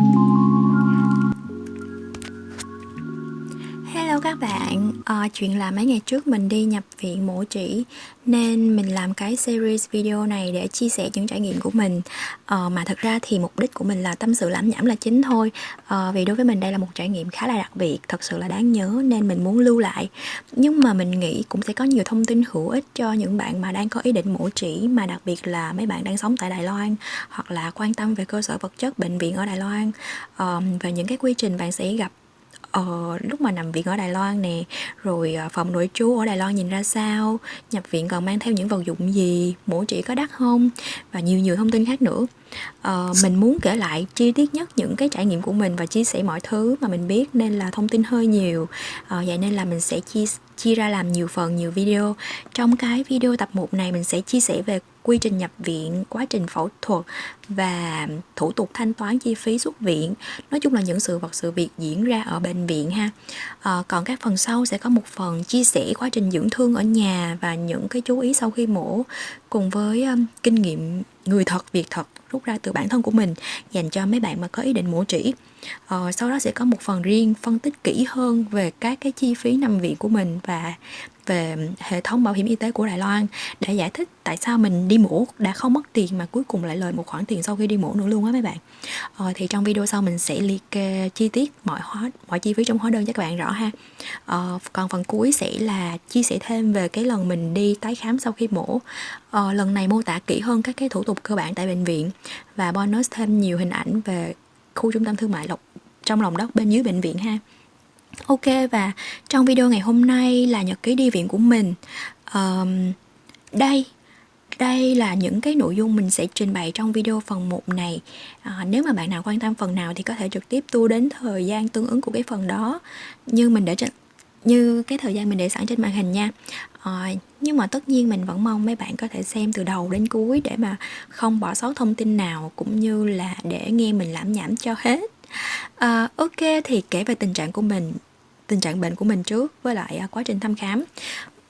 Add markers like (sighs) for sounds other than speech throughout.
you Hello các bạn, à, chuyện là mấy ngày trước mình đi nhập viện mổ chỉ nên mình làm cái series video này để chia sẻ những trải nghiệm của mình. À, mà thật ra thì mục đích của mình là tâm sự lãm nhảm là chính thôi. À, vì đối với mình đây là một trải nghiệm khá là đặc biệt, thật sự là đáng nhớ nên mình muốn lưu lại. Nhưng mà mình nghĩ cũng sẽ có nhiều thông tin hữu ích cho những bạn mà đang có ý định mổ chỉ mà đặc biệt là mấy bạn đang sống tại Đài Loan hoặc là quan tâm về cơ sở vật chất bệnh viện ở Đài Loan. À, về những cái quy trình bạn sẽ gặp ờ, lúc mà nằm viện ở Đài Loan nè rồi ờ, phòng nội trú ở Đài Loan nhìn ra sao nhập viện còn mang theo những vật dụng gì mổ chỉ có đắt không và nhiều nhiều thông tin khác nữa. Ờ, mình muốn kể lại chi tiết nhất những cái trải nghiệm của mình và chia sẻ mọi thứ mà mình biết nên là thông tin hơi nhiều. Ờ, vậy nên là mình sẽ chia chia ra làm nhiều phần nhiều video. Trong cái video tập 1 này mình sẽ chia sẻ về quy trình nhập viện, quá trình phẫu thuật và thủ tục thanh toán chi phí xuất viện. Nói chung là những sự vật sự việc diễn ra ở bệnh viện ha. À, còn các phần sau sẽ có một phần chia sẻ quá trình dưỡng thương ở nhà và những cái chú ý sau khi mổ cùng với um, kinh nghiệm người thật việc thật rút ra từ bản thân của mình dành cho mấy bạn mà có ý định mổ chỉ ờ, sau đó sẽ có một phần riêng phân tích kỹ hơn về các cái chi phí nằm viện của mình và về hệ thống bảo hiểm y tế của Đài Loan để giải thích tại sao mình đi mổ đã không mất tiền mà cuối cùng lại lời một khoản tiền sau khi đi mổ nữa luôn á mấy bạn. Ờ, thì trong video sau mình sẽ liệt kê chi tiết mọi hóa mọi chi phí trong hóa đơn cho các bạn rõ ha. Ờ, còn phần cuối sẽ là chia sẻ thêm về cái lần mình đi tái khám sau khi mổ. Ờ, lần này mô tả kỹ hơn các cái thủ tục cơ bản tại bệnh viện và bonus thêm nhiều hình ảnh về khu trung tâm thương mại lộc trong lòng đất bên dưới bệnh viện ha. Ok và trong video ngày hôm nay là nhật ký đi viện của mình. Um, Đây đây là những cái nội dung mình sẽ trình bày trong video phần 1 này. À, Nếu mà bạn nào quan tâm phần nào thì có thể trực tiếp tu đến thời gian tương ứng của cái phần đó. Như mình để trên như cái thời gian mình để sẵn trên màn hình nha. À, nhưng mà tất nhiên mình vẫn mong mấy bạn có thể xem từ đầu đến cuối để mà không bỏ sót thông tin nào cũng như là để nghe mình lãm nhảm cho hết. À, ok thì kể về tình trạng của mình tình trạng bệnh của mình trước với lại à, quá trình thăm khám.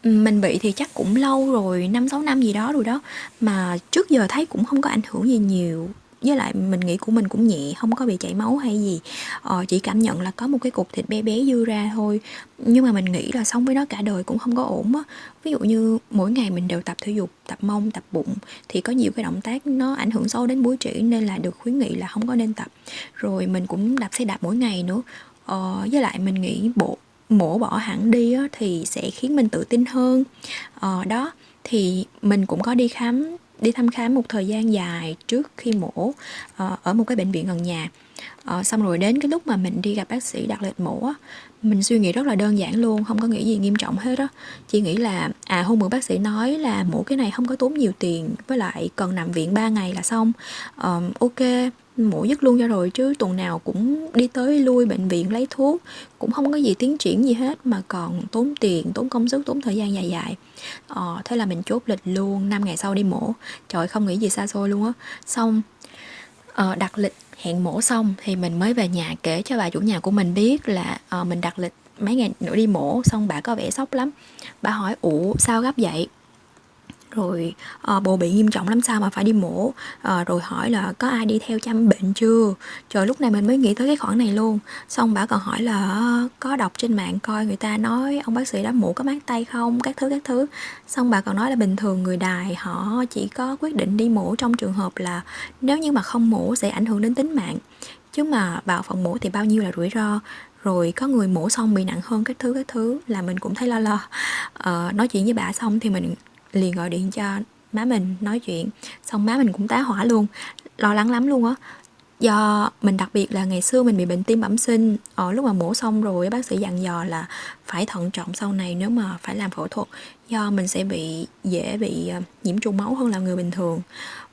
Mình bị thì chắc cũng lâu rồi năm sáu năm gì đó rồi đó mà trước giờ thấy cũng không có ảnh hưởng gì nhiều. Với lại mình nghĩ của mình cũng nhẹ không có bị chảy máu hay gì. Ờ, chỉ cảm nhận là có một cái cục thịt bé bé dư ra thôi. Nhưng mà mình nghĩ là sống với nó cả đời cũng không có ổn á. Ví dụ như mỗi ngày mình đều tập thể dục tập mông tập bụng thì có nhiều cái động tác nó ảnh hưởng sâu đến búi trĩ nên là được khuyến nghị là không có nên tập. Rồi mình cũng đạp xe đạp mỗi ngày nữa ờ, với lại mình nghĩ bộ mổ bỏ hẳn đi á, thì sẽ khiến mình tự tin hơn. Ờ, đó thì mình cũng có đi khám đi thăm khám một thời gian dài trước khi mổ ờ, ở một cái bệnh viện gần nhà. Ờ, xong rồi đến cái lúc mà mình đi gặp bác sĩ đặt lịch mổ á, mình suy nghĩ rất là đơn giản luôn không có nghĩ gì nghiêm trọng hết á. Chỉ nghĩ là à hôm bữa bác sĩ nói là mổ cái này không có tốn nhiều tiền với lại cần nằm viện 3 ngày là xong. Um, ok mổ dứt luôn cho rồi chứ tuần nào cũng đi tới lui bệnh viện lấy thuốc cũng không có gì tiến triển gì hết mà còn tốn tiền tốn công sức tốn thời gian dài dài. Ờ, thế là mình chốt lịch luôn 5 ngày sau đi mổ. Trời không nghĩ gì xa xôi luôn á. Xong uh, đặt lịch hẹn mổ xong thì mình mới về nhà kể cho bà chủ nhà của mình biết là uh, mình đặt lịch mấy ngày nữa đi mổ xong bà có vẻ sốc lắm. Bà hỏi ủ sao gấp vậy? Rồi à, bồ bị nghiêm trọng lắm sao mà phải đi mổ? À, rồi hỏi là có ai đi theo chăm bệnh chưa? Trời lúc này mình mới nghĩ tới cái khoản này luôn. Xong bà còn hỏi là ờ, có đọc trên mạng coi người ta nói ông bác sĩ đã mổ có mát tay không? Các thứ các thứ. Xong bà còn nói là bình thường người đài họ chỉ có quyết định đi mổ trong trường hợp là nếu như mà không mổ sẽ ảnh hưởng đến tính mạng. Chứ mà vào phòng mổ thì bao nhiêu là rủi ro. Rồi có người mổ xong bị nặng hơn các thứ các thứ là mình cũng thấy lo lo. Ờ, nói chuyện với bà xong thì mình liền gọi điện cho má mình nói chuyện. Xong má mình cũng tá hỏa luôn lo lắng lắm luôn á. Do mình đặc biệt là ngày xưa mình bị bệnh tim bẩm sinh ở lúc mà mổ xong rồi bác sĩ dặn dò là phải thận trọng sau này nếu mà phải làm phẫu thuật. Do mình sẽ bị dễ bị ờ, nhiễm trùng máu hơn là người bình thường.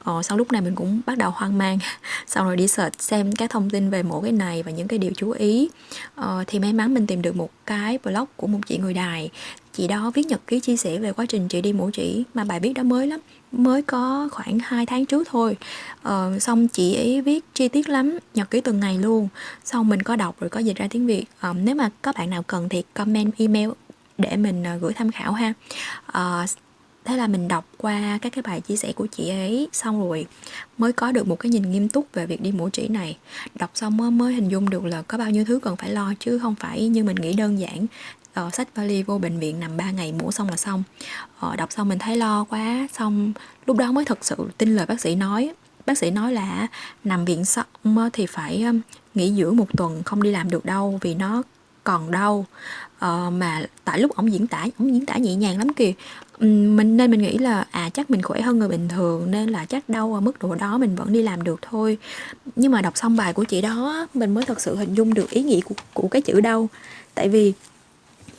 Ờ, sau lúc này mình cũng bắt đầu hoang mang (laughs) sau rồi đi search xem các thông tin về mổ cái này và những cái điều chú ý. Ờ, thì may mắn mình tìm được một cái blog của một chị người đài chị đó viết nhật ký chia sẻ về quá trình chị đi mổ chỉ mà bài viết đó mới lắm mới có khoảng 2 tháng trước thôi. Ờ, xong chị ấy viết chi tiết lắm nhật ký từng ngày luôn. Xong mình có đọc rồi có dịch ra tiếng việt. Ờ, nếu mà có bạn nào cần thì comment email để mình ờ, gửi tham khảo ha. Ờ, thế là mình đọc qua các cái bài chia sẻ của chị ấy xong rồi mới có được một cái nhìn nghiêm túc về việc đi mổ chỉ này. Đọc xong mới, mới hình dung được là có bao nhiêu thứ cần phải lo chứ không phải như mình nghĩ đơn giản uh, sách vali vô bệnh viện nằm 3 ngày mổ xong là xong. Uh, đọc xong mình thấy lo quá xong lúc đó mới thật sự tin lời bác sĩ nói. Bác sĩ nói là nằm viện xong thì phải nghỉ dưỡng một tuần không đi làm được đâu vì nó còn đau. Uh, mà tại lúc ổng diễn tả ổng diễn tả nhẹ nhàng lắm kìa. Mình nên mình nghĩ là à chắc mình khỏe hơn người bình thường nên là chắc đau ở mức độ đó mình vẫn đi làm được thôi. Nhưng mà đọc xong bài của chị đó mình mới thật sự hình dung được ý nghĩa của, của cái chữ đau. Tại vì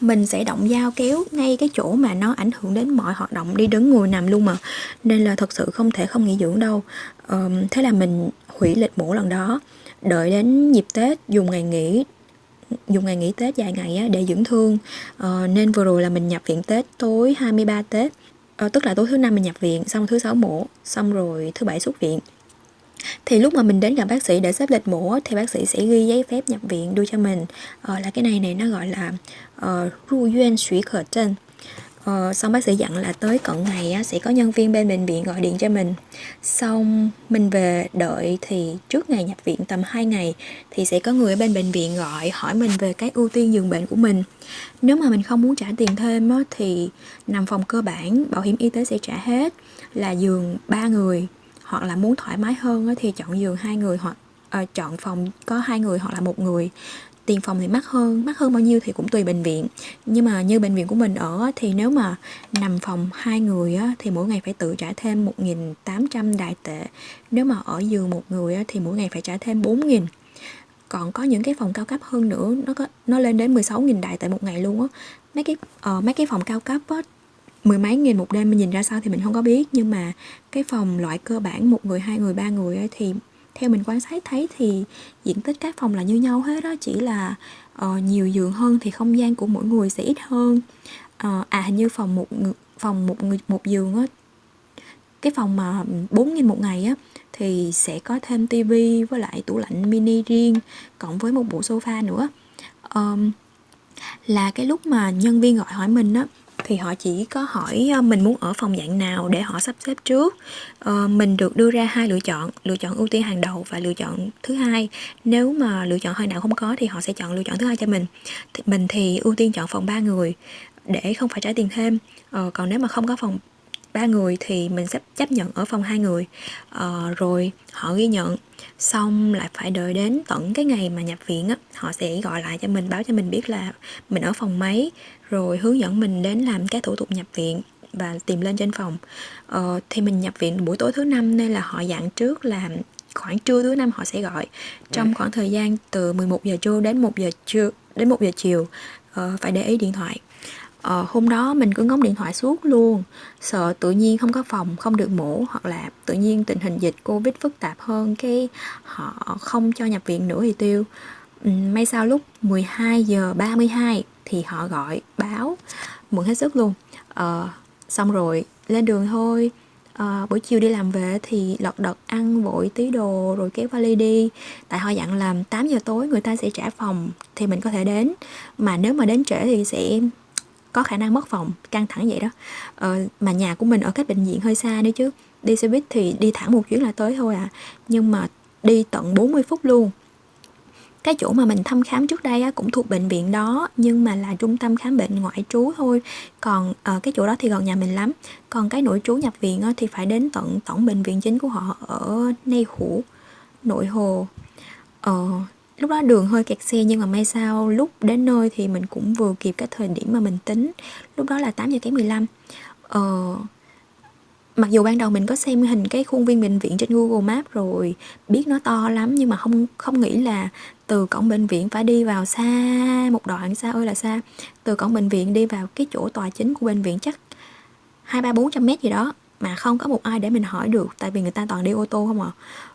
mình sẽ động dao kéo ngay cái chỗ mà nó ảnh hưởng đến mọi hoạt động đi đứng ngồi nằm luôn mà. Nên là thật sự không thể không nghỉ dưỡng đâu. Um, thế là mình hủy lịch mổ lần đó đợi đến dịp tết dùng ngày nghỉ dùng ngày nghỉ Tết dài ngày á, để dưỡng thương. Ờ, nên vừa rồi là mình nhập viện Tết tối 23 Tết. Ờ, tức là tối thứ năm mình nhập viện xong thứ sáu mổ xong rồi thứ bảy xuất viện thì lúc mà mình đến gặp bác sĩ để xếp lịch mổ thì bác sĩ sẽ ghi giấy phép nhập viện đưa cho mình. Ờ, là cái này này nó gọi là ờ, ru duyên suy khởi trên Ờ, xong bác sĩ dặn là tới cận ngày á, sẽ có nhân viên bên bệnh viện gọi điện cho mình. Xong mình về đợi thì trước ngày nhập viện tầm 2 ngày thì sẽ có người ở bên bệnh viện gọi hỏi mình về cái ưu tiên giường bệnh của mình. Nếu mà mình không muốn trả tiền thêm á, thì nằm phòng cơ bản bảo hiểm y tế sẽ trả hết là giường 3 người hoặc là muốn thoải mái hơn á, thì chọn giường hai người hoặc à, chọn phòng có hai người hoặc là một người. Tiền phòng thì mắc hơn mắc hơn bao nhiêu thì cũng tùy bệnh viện. Nhưng mà như bệnh viện của mình ở thì nếu mà nằm phòng hai người á, thì mỗi ngày phải tự trả thêm 1.800 đại tệ. Nếu mà ở giường một người á, thì mỗi ngày phải trả thêm 4.000 còn có những cái phòng cao cấp hơn nữa nó có nó lên đến 16.000 đại tệ một ngày luôn á. Mấy cái uh, mấy cái phòng cao cấp á mười mấy nghìn một đêm mình nhìn ra sao thì mình không có biết. Nhưng mà cái phòng loại cơ bản một người hai người ba người ấy, thì theo mình quan sát thấy thì diện tích các phòng là như nhau hết đó chỉ là uh, nhiều giường hơn thì không gian của mỗi người sẽ ít hơn. Uh, à hình như phòng một phòng một người một giường á cái phòng mà 4 nghìn một ngày á thì sẽ có thêm tivi với lại tủ lạnh mini riêng cộng với một bộ sofa nữa. Um, là cái lúc mà nhân viên gọi hỏi mình á thì họ chỉ có hỏi ờ, mình muốn ở phòng dạng nào để họ sắp xếp trước. Ờ, mình được đưa ra hai lựa chọn lựa chọn ưu tiên hàng đầu và lựa chọn thứ hai. Nếu mà lựa chọn hơi nào không có thì họ sẽ chọn lựa chọn thứ hai cho mình. Thì mình thì ưu tiên chọn phòng ba người để không phải trả tiền thêm. Ờ, còn nếu mà không có phòng ba người thì mình sẽ chấp nhận ở phòng hai người. Ờ, rồi họ ghi nhận xong lại phải đợi đến tận cái ngày mà nhập viện á họ sẽ gọi lại cho mình báo cho mình biết là mình ở phòng mấy rồi hướng dẫn mình đến làm các thủ tục nhập viện và tìm lên trên phòng. Ờ, thì mình nhập viện buổi tối thứ năm nên là họ dặn trước là khoảng trưa thứ năm họ sẽ gọi. Trong khoảng thời gian từ 11 giờ trưa đến 1 giờ trưa đến 1 giờ chiều ờ, phải để ý điện thoại ờ, hôm đó mình cứ ngóng điện thoại suốt luôn. Sợ tự nhiên không có phòng không được mổ hoặc là tự nhiên tình hình dịch covid phức tạp hơn cái họ không cho nhập viện nữa thì tiêu. Ừ, may sao lúc 12 giờ 32 thì họ gọi báo mừng hết sức luôn. Ờ, xong rồi lên đường thôi. À, buổi chiều đi làm về thì lật đật ăn vội tí đồ rồi kéo vali đi. Tại họ dặn làm 8 giờ tối người ta sẽ trả phòng thì mình có thể đến. Mà nếu mà đến trễ thì sẽ có khả năng mất phòng căng thẳng vậy đó. Ờ, mà nhà của mình ở cách bệnh viện hơi xa nữa chứ. Đi xe buýt thì đi thẳng một chuyến là tới thôi à. Nhưng mà đi tận 40 phút luôn. Cái chỗ mà mình thăm khám trước đây á, cũng thuộc bệnh viện đó nhưng mà là trung tâm khám bệnh ngoại trú thôi. Còn à, cái chỗ đó thì gần nhà mình lắm. Còn cái nội trú nhập viện á, thì phải đến tận tổng bệnh viện chính của họ ở Nay Hủ nội hồ. Ờ, lúc đó đường hơi kẹt xe nhưng mà may sao lúc đến nơi thì mình cũng vừa kịp cái thời điểm mà mình tính. Lúc đó là 8 giờ kém 15 ờ, mặc dù ban đầu mình có xem hình cái khuôn viên bệnh viện trên Google Maps rồi biết nó to lắm nhưng mà không không nghĩ là từ cổng bệnh viện phải đi vào xa một đoạn xa ơi là xa. Từ cổng bệnh viện đi vào cái chỗ tòa chính của bệnh viện chắc hai ba bốn trăm mét gì đó mà không có một ai để mình hỏi được tại vì người ta toàn đi ô tô không à.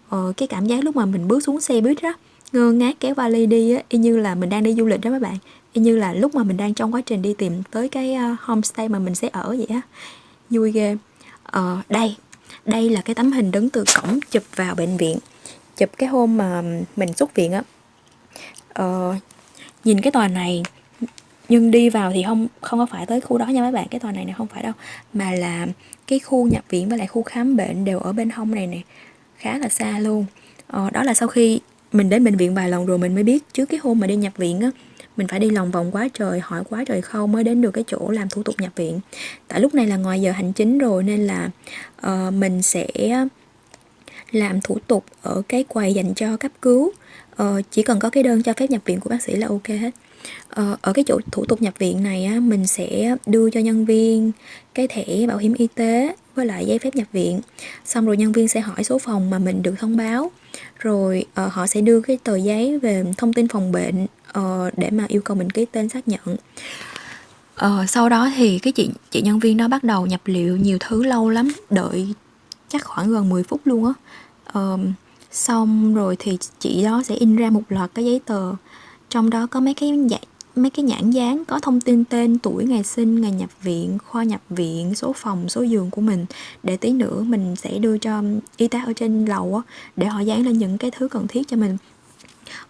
Ờ, cái cảm giác lúc mà mình bước xuống xe buýt đó ngơ ngác kéo vali đi á y như là mình đang đi du lịch đó các bạn. Y như là lúc mà mình đang trong quá trình đi tìm tới cái uh, homestay mà mình sẽ ở vậy á. Vui ghê. Ờ đây đây là cái tấm hình đứng từ cổng chụp vào bệnh viện chụp cái hôm mà mình xuất viện á. Ờ, nhìn cái tòa này nhưng đi vào thì không không có phải tới khu đó nha mấy bạn cái tòa này này không phải đâu mà là cái khu nhập viện với lại khu khám bệnh đều ở bên hông này nè khá là xa luôn. Ờ, đó là sau khi mình đến bệnh viện vài lần rồi mình mới biết trước cái hôm mà đi nhập viện á mình phải đi lòng vòng quá trời hỏi quá trời khâu mới đến được cái chỗ làm thủ tục nhập viện. Tại lúc này là ngoài giờ hành chính rồi nên là uh, mình sẽ làm thủ tục ở cái quầy dành cho cấp cứu. Uh, chỉ cần có cái đơn cho phép nhập viện của bác sĩ là ok hết. Uh, ở cái chỗ thủ tục nhập viện này á, mình sẽ đưa cho nhân viên cái thẻ bảo hiểm y tế với lại giấy phép nhập viện. Xong rồi nhân viên sẽ hỏi số phòng mà mình được thông báo. Rồi uh, họ sẽ đưa cái tờ giấy về thông tin phòng bệnh uh, để mà yêu cầu mình ký tên xác nhận. Uh, sau đó thì cái chị chị nhân viên đó bắt đầu nhập liệu nhiều thứ lâu lắm đợi chắc khoảng gần 10 phút luôn á. Uh, xong rồi thì chị đó sẽ in ra một loạt cái giấy tờ trong đó có mấy cái dạng mấy cái nhãn dán có thông tin tên tuổi ngày sinh ngày nhập viện khoa nhập viện số phòng số giường của mình. Để tí nữa mình sẽ đưa cho y tá ở trên lầu á để họ dán lên những cái thứ cần thiết cho mình.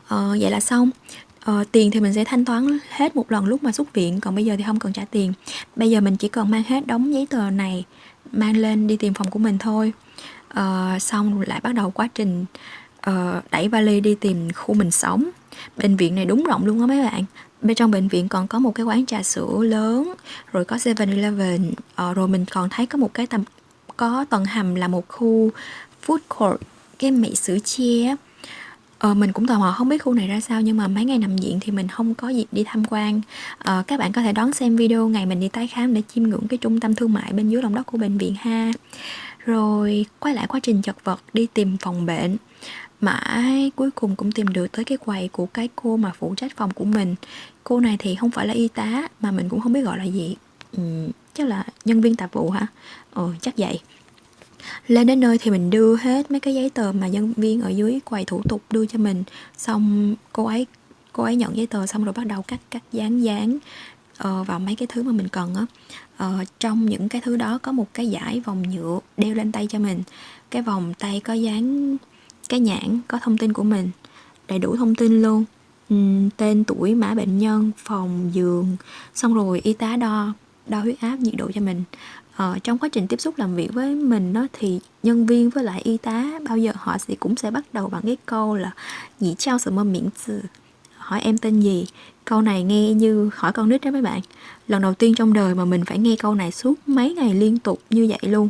Ờ, vậy là xong. Ờ, tiền thì mình sẽ thanh toán hết một lần lúc mà xuất viện còn bây giờ thì không cần trả tiền. Bây giờ mình chỉ cần mang hết đống giấy tờ này mang lên đi tìm phòng của mình thôi. Ờ, xong lại bắt đầu quá trình uh, đẩy vali đi tìm khu mình sống. Bệnh viện này đúng rộng luôn á mấy bạn bên trong bệnh viện còn có một cái quán trà sữa lớn rồi có 7-Eleven ờ, rồi mình còn thấy có một cái tầm có tầng hầm là một khu food court cái mỹ sữa chia Ờ, mình cũng tò mò không biết khu này ra sao nhưng mà mấy ngày nằm viện thì mình không có dịp đi tham quan. Ờ, các bạn có thể đón xem video ngày mình đi tái khám để chiêm ngưỡng cái trung tâm thương mại bên dưới lòng đất của bệnh viện ha. Rồi quay lại quá trình chật vật đi tìm phòng bệnh. Mãi cuối cùng cũng tìm được tới cái quầy của cái cô mà phụ trách phòng của mình cô này thì không phải là y tá mà mình cũng không biết gọi là gì. Ừ, chắc là nhân viên tạp vụ hả? Ừ chắc vậy. Lên đến nơi thì mình đưa hết mấy cái giấy tờ mà nhân viên ở dưới quầy thủ tục đưa cho mình. Xong cô ấy cô ấy nhận giấy tờ xong rồi bắt đầu cắt cắt dán dán uh, vào mấy cái thứ mà mình cần á. Uh, trong những cái thứ đó có một cái giải vòng nhựa đeo lên tay cho mình. Cái vòng tay có dán cái nhãn có thông tin của mình. Đầy đủ thông tin luôn. Ừ, tên tuổi mã bệnh nhân phòng giường xong rồi y tá đo đo huyết áp nhiệt độ cho mình. Ờ, trong quá trình tiếp xúc làm việc với mình đó thì nhân viên với lại y tá bao giờ họ sẽ cũng sẽ bắt đầu bằng cái câu là nhị trao sự mơ miễn từ hỏi em tên gì? Câu này nghe như hỏi con nít đó mấy bạn. Lần đầu tiên trong đời mà mình phải nghe câu này suốt mấy ngày liên tục như vậy luôn.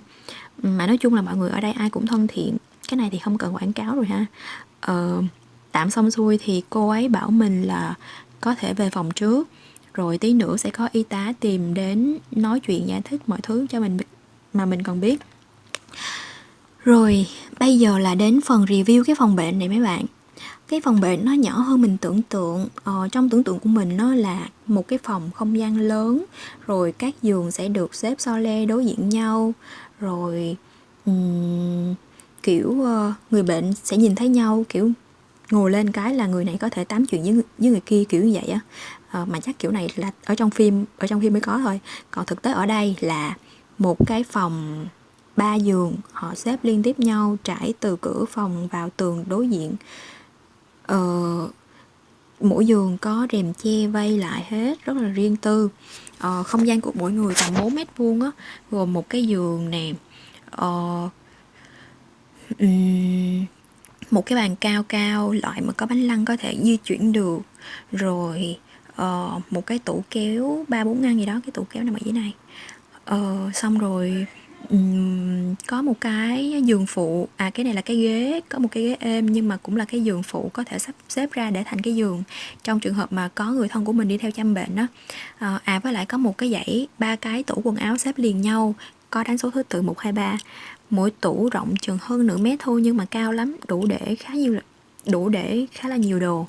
Mà nói chung là mọi người ở đây ai cũng thân thiện. Cái này thì không cần quảng cáo rồi ha. Ờ, tạm xong xuôi thì cô ấy bảo mình là có thể về phòng trước. Rồi tí nữa sẽ có y tá tìm đến nói chuyện giải thích mọi thứ cho mình mà mình còn biết. Rồi bây giờ là đến phần review cái phòng bệnh này mấy bạn. Cái phòng bệnh nó nhỏ hơn mình tưởng tượng. Ờ, trong tưởng tượng của mình nó là một cái phòng không gian lớn rồi các giường sẽ được xếp so le đối diện nhau. Rồi um, kiểu uh, người bệnh sẽ nhìn thấy nhau kiểu ngồi lên cái là người này có thể tám chuyện với người, với người kia kiểu như vậy á. À, mà chắc kiểu này là ở trong phim ở trong phim mới có thôi. Còn thực tế ở đây là một cái phòng ba giường họ xếp liên tiếp nhau trải từ cửa phòng vào tường đối diện. Ờ, mỗi giường có rèm che vây lại hết rất là riêng tư. Ờ, không gian của mỗi người tầm 4 mét vuông á gồm một cái giường nè. Ờ, um, một cái bàn cao cao loại mà có bánh lăng có thể di chuyển được. Rồi uh, một cái tủ kéo ba bốn ngăn gì đó cái tủ kéo nằm ở dưới này. Uh, xong rồi um, có một cái giường phụ. À cái này là cái ghế có một cái ghế êm nhưng mà cũng là cái giường phụ có thể sắp xếp ra để thành cái giường. Trong trường hợp mà có người thân của mình đi theo chăm bệnh đó uh, ờ, à với lại có một cái dãy ba cái tủ quần áo xếp liền nhau có đánh số thứ tự 123 mỗi tủ rộng chừng hơn nửa mét thôi nhưng mà cao lắm đủ để khá nhiều đủ để khá là nhiều đồ.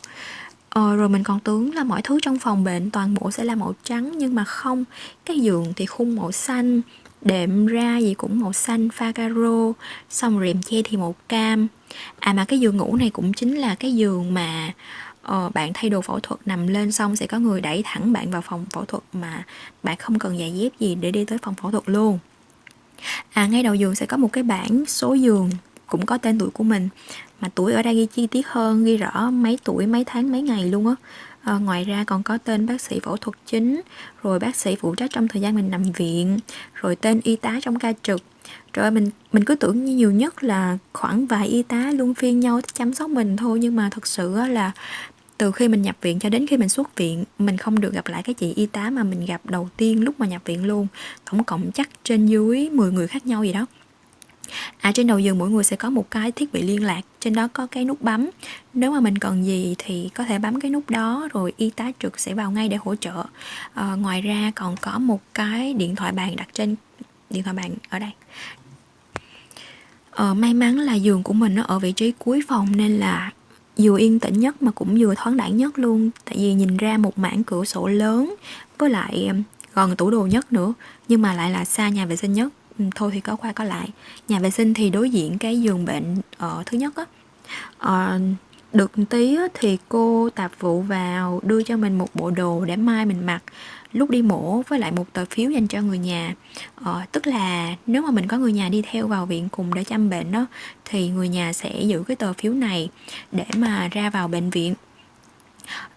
Ờ, rồi mình còn tưởng là mọi thứ trong phòng bệnh toàn bộ sẽ là màu trắng nhưng mà không. Cái giường thì khung màu xanh đệm ra gì cũng màu xanh pha caro xong rèm che thì màu cam. À mà cái giường ngủ này cũng chính là cái giường mà ờ, bạn thay đồ phẫu thuật nằm lên xong sẽ có người đẩy thẳng bạn vào phòng phẫu thuật mà bạn không cần giày dép gì để đi tới phòng phẫu thuật luôn à ngay đầu giường sẽ có một cái bảng số giường cũng có tên tuổi của mình mà tuổi ở đây ghi chi tiết hơn ghi rõ mấy tuổi mấy tháng mấy ngày luôn á. À, ngoài ra còn có tên bác sĩ phẫu thuật chính rồi bác sĩ phụ trách trong thời gian mình nằm viện rồi tên y tá trong ca trực. Rồi mình mình cứ tưởng nhiều nhất là khoảng vài y tá luôn phiên nhau chăm sóc mình thôi nhưng mà thật sự là từ khi mình nhập viện cho đến khi mình xuất viện mình không được gặp lại cái chị y tá mà mình gặp đầu tiên lúc mà nhập viện luôn. Tổng cộng chắc trên dưới 10 người khác nhau gì đó. À trên đầu giường mỗi người sẽ có một cái thiết bị liên lạc Trên đó có cái nút bấm. Nếu mà mình cần gì thì có thể bấm cái nút đó Rồi y tá trực sẽ vào ngay để hỗ trợ. À, Ngoài ra còn có một cái điện thoại bàn đặt trên Điện thoại bàn ở đây. À, May mắn là giường của mình nó ở vị trí cuối phòng Nên là vừa yên tĩnh nhất mà cũng vừa thoáng đẳng nhất luôn. Tại vì nhìn ra một mảng cửa sổ lớn Với lại um, gần tủ đồ nhất nữa Nhưng mà lại là xa nhà vệ sinh nhất. Ừ, thôi thì có qua có lại. Nhà vệ sinh thì đối diện cái giường bệnh ở thứ nhất á. Ờ, được tí thì cô tạp vụ vào đưa cho mình một bộ đồ để mai mình mặc lúc đi mổ với lại một tờ phiếu dành cho người nhà. Ờ, tức là nếu mà mình có người nhà đi theo vào viện cùng để chăm bệnh đó thì người nhà sẽ giữ cái tờ phiếu này để mà ra vào bệnh viện.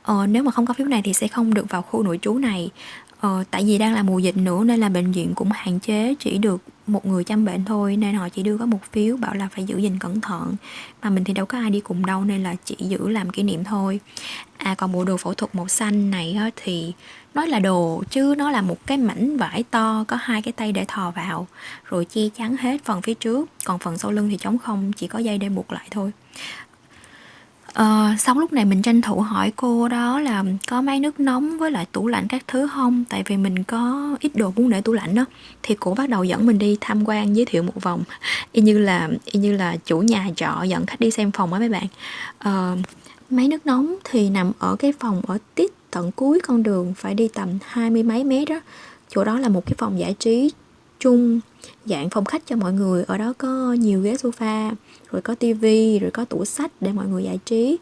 Ờ, nếu mà không có phiếu này thì sẽ không được vào khu nội trú này. Ờ, tại vì đang là mùa dịch nữa nên là bệnh viện cũng hạn chế chỉ được một người chăm bệnh thôi nên họ chỉ đưa có một phiếu bảo là phải giữ gìn cẩn thận. Mà mình thì đâu có ai đi cùng đâu nên là chỉ giữ làm kỷ niệm thôi. À còn bộ đồ phẫu thuật màu xanh này á, thì nói là đồ chứ nó là một cái mảnh vải to có hai cái tay để thò vào rồi che chắn hết phần phía trước còn phần sau lưng thì trống không chỉ có dây để buộc lại thôi. Ờ, xong lúc này mình tranh thủ hỏi cô đó là có máy nước nóng với lại tủ lạnh các thứ không? Tại vì mình có ít đồ muốn để tủ lạnh đó. Thì cô bắt đầu dẫn mình đi tham quan giới thiệu một vòng. Y như là y như là chủ nhà trọ dẫn khách đi xem phòng á mấy bạn. Ờ, Máy nước nóng thì nằm ở cái phòng ở tít tận cuối con đường Phải đi tầm hai mươi mấy mét đó. Chỗ đó là một cái phòng giải trí chung dạng phòng khách cho mọi người. Ở đó có nhiều ghế sofa rồi có tivi rồi có tủ sách để mọi người giải trí.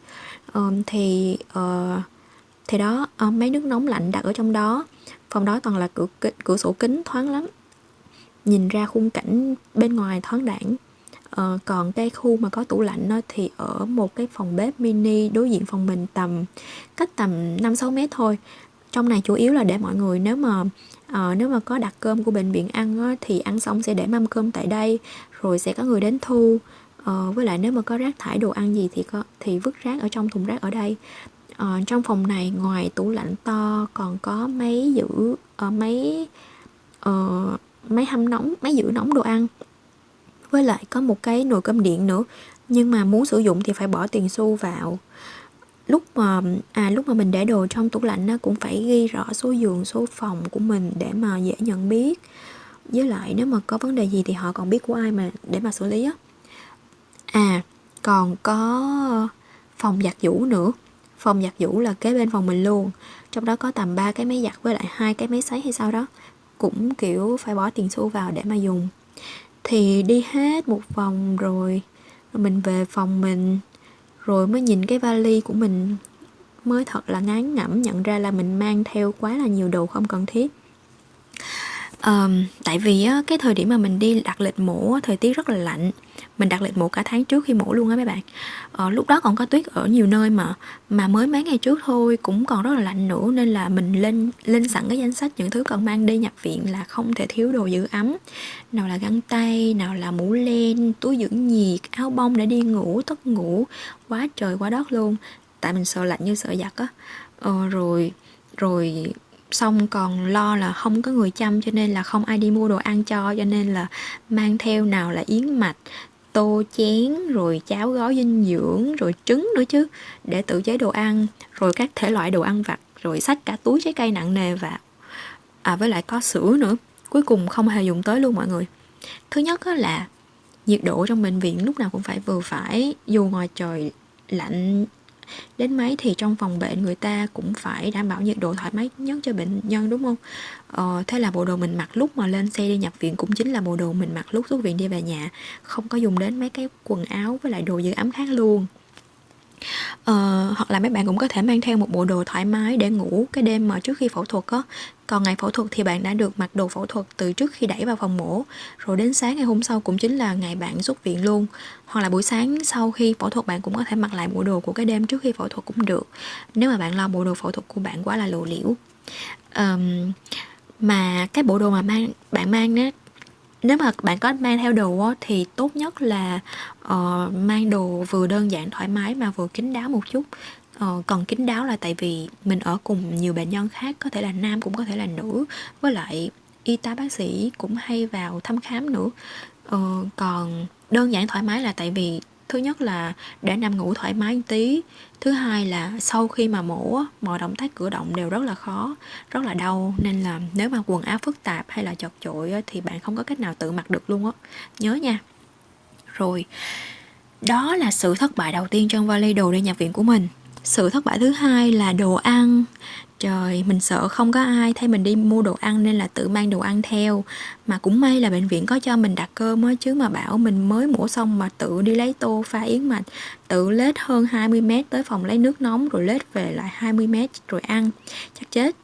Um, thì uh, thì đó uh, mấy nước nóng lạnh đặt ở trong đó. Phòng đó toàn là cửa cửa sổ kính thoáng lắm. Nhìn ra khung cảnh bên ngoài thoáng đẳng uh, ờ, còn cái khu mà có tủ lạnh đó thì ở một cái phòng bếp mini đối diện phòng mình tầm cách tầm 5 6 mét thôi. Trong này chủ yếu là để mọi người nếu mà à, nếu mà có đặt cơm của bệnh viện ăn á, thì ăn xong sẽ để mâm cơm tại đây rồi sẽ có người đến thu. À, với lại nếu mà có rác thải đồ ăn gì thì có thì vứt rác ở trong thùng rác ở đây. À, trong phòng này ngoài tủ lạnh to còn có máy giữ uh, máy uh, máy hâm nóng máy giữ nóng đồ ăn. Với lại có một cái nồi cơm điện nữa nhưng mà muốn sử dụng thì phải bỏ tiền xu vào lúc mà à lúc mà mình để đồ trong tủ lạnh nó cũng phải ghi rõ số giường, số phòng của mình để mà dễ nhận biết. Với lại nếu mà có vấn đề gì thì họ còn biết của ai mà để mà xử lý á. À còn có phòng giặt giũ nữa. Phòng giặt giũ là kế bên phòng mình luôn. Trong đó có tầm 3 cái máy giặt với lại hai cái máy sấy hay sao đó. Cũng, kiểu, phải bỏ tiền xu vào để mà dùng. Thì đi hết một vòng rồi, mình về phòng mình rồi mới nhìn cái vali của mình. Mới thật là ngán ngẩm nhận ra là mình mang theo quá là nhiều đồ không cần thiết. Um, tại vì á, cái thời điểm mà mình đi đặt lịch mổ thời tiết rất là lạnh mình đặt lịch mổ cả tháng trước khi mổ luôn á mấy bạn. Ờ, lúc đó còn có tuyết ở nhiều nơi mà mà mới mấy ngày trước thôi cũng còn rất là lạnh nữa nên là mình lên lên sẵn cái danh sách những thứ cần mang đi nhập viện là không thể thiếu đồ giữ ấm. Nào là găng tay nào là mũ len túi giữ nhiệt áo bông để đi ngủ tất ngủ. Quá trời quá đất luôn. Tại mình sợ lạnh như sợ giặt á. Ờ, rồi rồi xong còn lo là không có người chăm cho nên là không ai đi mua đồ ăn cho cho nên là mang theo nào là yến mạch tô, chén, rồi cháo gói dinh dưỡng, rồi trứng nữa chứ, để tự chế đồ ăn, rồi các thể loại đồ ăn vặt, rồi sách cả túi trái cây nặng nề vào. À với lại có sữa nữa, cuối cùng không hề dùng tới luôn mọi người. Thứ nhất là nhiệt độ trong bệnh viện lúc nào cũng phải vừa phải, dù ngoài trời lạnh đến mấy thì trong phòng bệnh người ta cũng phải đảm bảo nhiệt độ thoải mái nhất cho bệnh nhân đúng không? Ờ, thế là bộ đồ mình mặc lúc mà lên xe đi nhập viện cũng chính là bộ đồ mình mặc lúc xuất viện đi về nhà. Không có dùng đến mấy cái quần áo với lại đồ giữ ấm khác luôn. Ờ, hoặc là mấy bạn cũng có thể mang theo một bộ đồ thoải mái để ngủ cái đêm mà trước khi phẫu thuật á còn ngày phẫu thuật thì bạn đã được mặc đồ phẫu thuật từ trước khi đẩy vào phòng mổ. Rồi đến sáng ngày hôm sau cũng chính là ngày bạn xuất viện luôn. Hoặc là buổi sáng sau khi phẫu thuật bạn cũng có thể mặc lại bộ đồ của cái đêm trước khi phẫu thuật cũng được. Nếu mà bạn lo bộ đồ phẫu thuật của bạn quá là lộ liễu. Um, mà cái bộ đồ mà mang bạn mang đó nếu mà bạn có mang theo đồ á, thì tốt nhất là uh, mang đồ vừa đơn giản thoải mái mà vừa kín đáo một chút. Ờ, còn kín đáo là tại vì mình ở cùng nhiều bệnh nhân khác có thể là nam cũng có thể là nữ với lại y tá bác sĩ cũng hay vào thăm khám nữa. Ờ, còn đơn giản thoải mái là tại vì thứ nhất là để nằm ngủ thoải mái một tí thứ hai là sau khi mà mổ mọi động tác cử động đều rất là khó rất là đau nên là nếu mà quần áo phức tạp hay là chật chội thì bạn không có cách nào tự mặc được luôn á. Nhớ nha. Rồi đó là sự thất bại đầu tiên trong vali đồ đi nhập viện của mình sự thất bại thứ hai là đồ ăn. Trời, mình sợ không có ai thấy mình đi mua đồ ăn nên là tự mang đồ ăn theo. Mà cũng may là bệnh viện có cho mình đặt cơm á Chứ mà bảo mình mới mổ xong mà tự đi lấy tô pha yến mạch Tự lết hơn 20 mét tới phòng lấy nước nóng rồi lết về lại 20 mét rồi ăn. Chắc chết.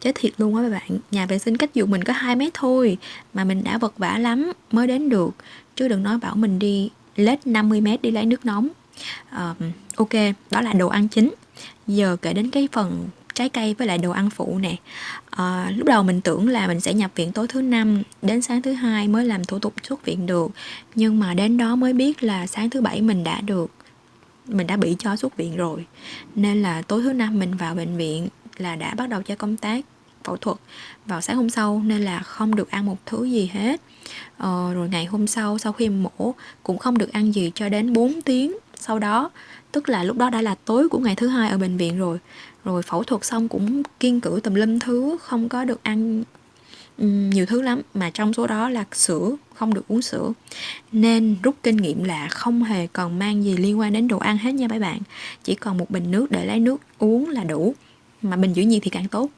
Chết thiệt luôn á các bạn. Nhà vệ sinh cách giường mình có 2 mét thôi Mà mình đã vật vả lắm mới đến được. Chứ đừng nói bảo mình đi lết 50 mét đi lấy nước nóng uh, Ok, đó là đồ ăn chính. Giờ kể đến cái phần trái cây với lại đồ ăn phụ nè. À, lúc đầu mình tưởng là mình sẽ nhập viện tối thứ năm đến sáng thứ hai mới làm thủ tục xuất viện được. Nhưng mà đến đó mới biết là sáng thứ bảy mình đã được mình đã bị cho xuất viện rồi. Nên là tối thứ năm mình vào bệnh viện là đã bắt đầu cho công tác phẫu thuật vào sáng hôm sau nên là không được ăn một thứ gì hết. Ờ, rồi ngày hôm sau sau khi mổ cũng không được ăn gì cho đến 4 tiếng sau đó. Tức là lúc đó đã là tối của ngày thứ hai ở bệnh viện rồi. Rồi phẫu thuật xong cũng kiên cử tùm lum thứ không có được ăn nhiều thứ lắm. Mà trong số đó là sữa không được uống sữa. Nên rút kinh nghiệm là không hề còn mang gì liên quan đến đồ ăn hết nha mấy bạn. Chỉ còn một bình nước để lấy nước uống là đủ. Mà bình giữ nhiệt thì càng tốt.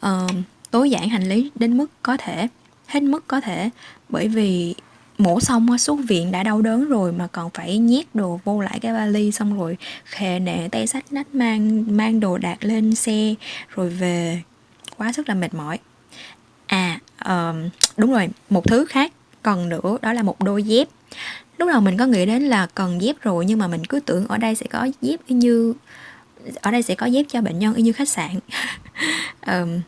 Ờ, tối giản hành lý đến mức có thể hết mức có thể. Bởi vì mổ xong xuất viện đã đau đớn rồi mà còn phải nhét đồ vô lại cái vali xong rồi khề nệ tay sách nách mang mang đồ đạc lên xe rồi về. Quá sức là mệt mỏi. À um, đúng rồi một thứ khác cần nữa đó là một đôi dép. Lúc đầu mình có nghĩ đến là cần dép rồi nhưng mà mình cứ tưởng ở đây sẽ có dép như ở đây sẽ có dép cho bệnh nhân y như khách sạn. (laughs) Um,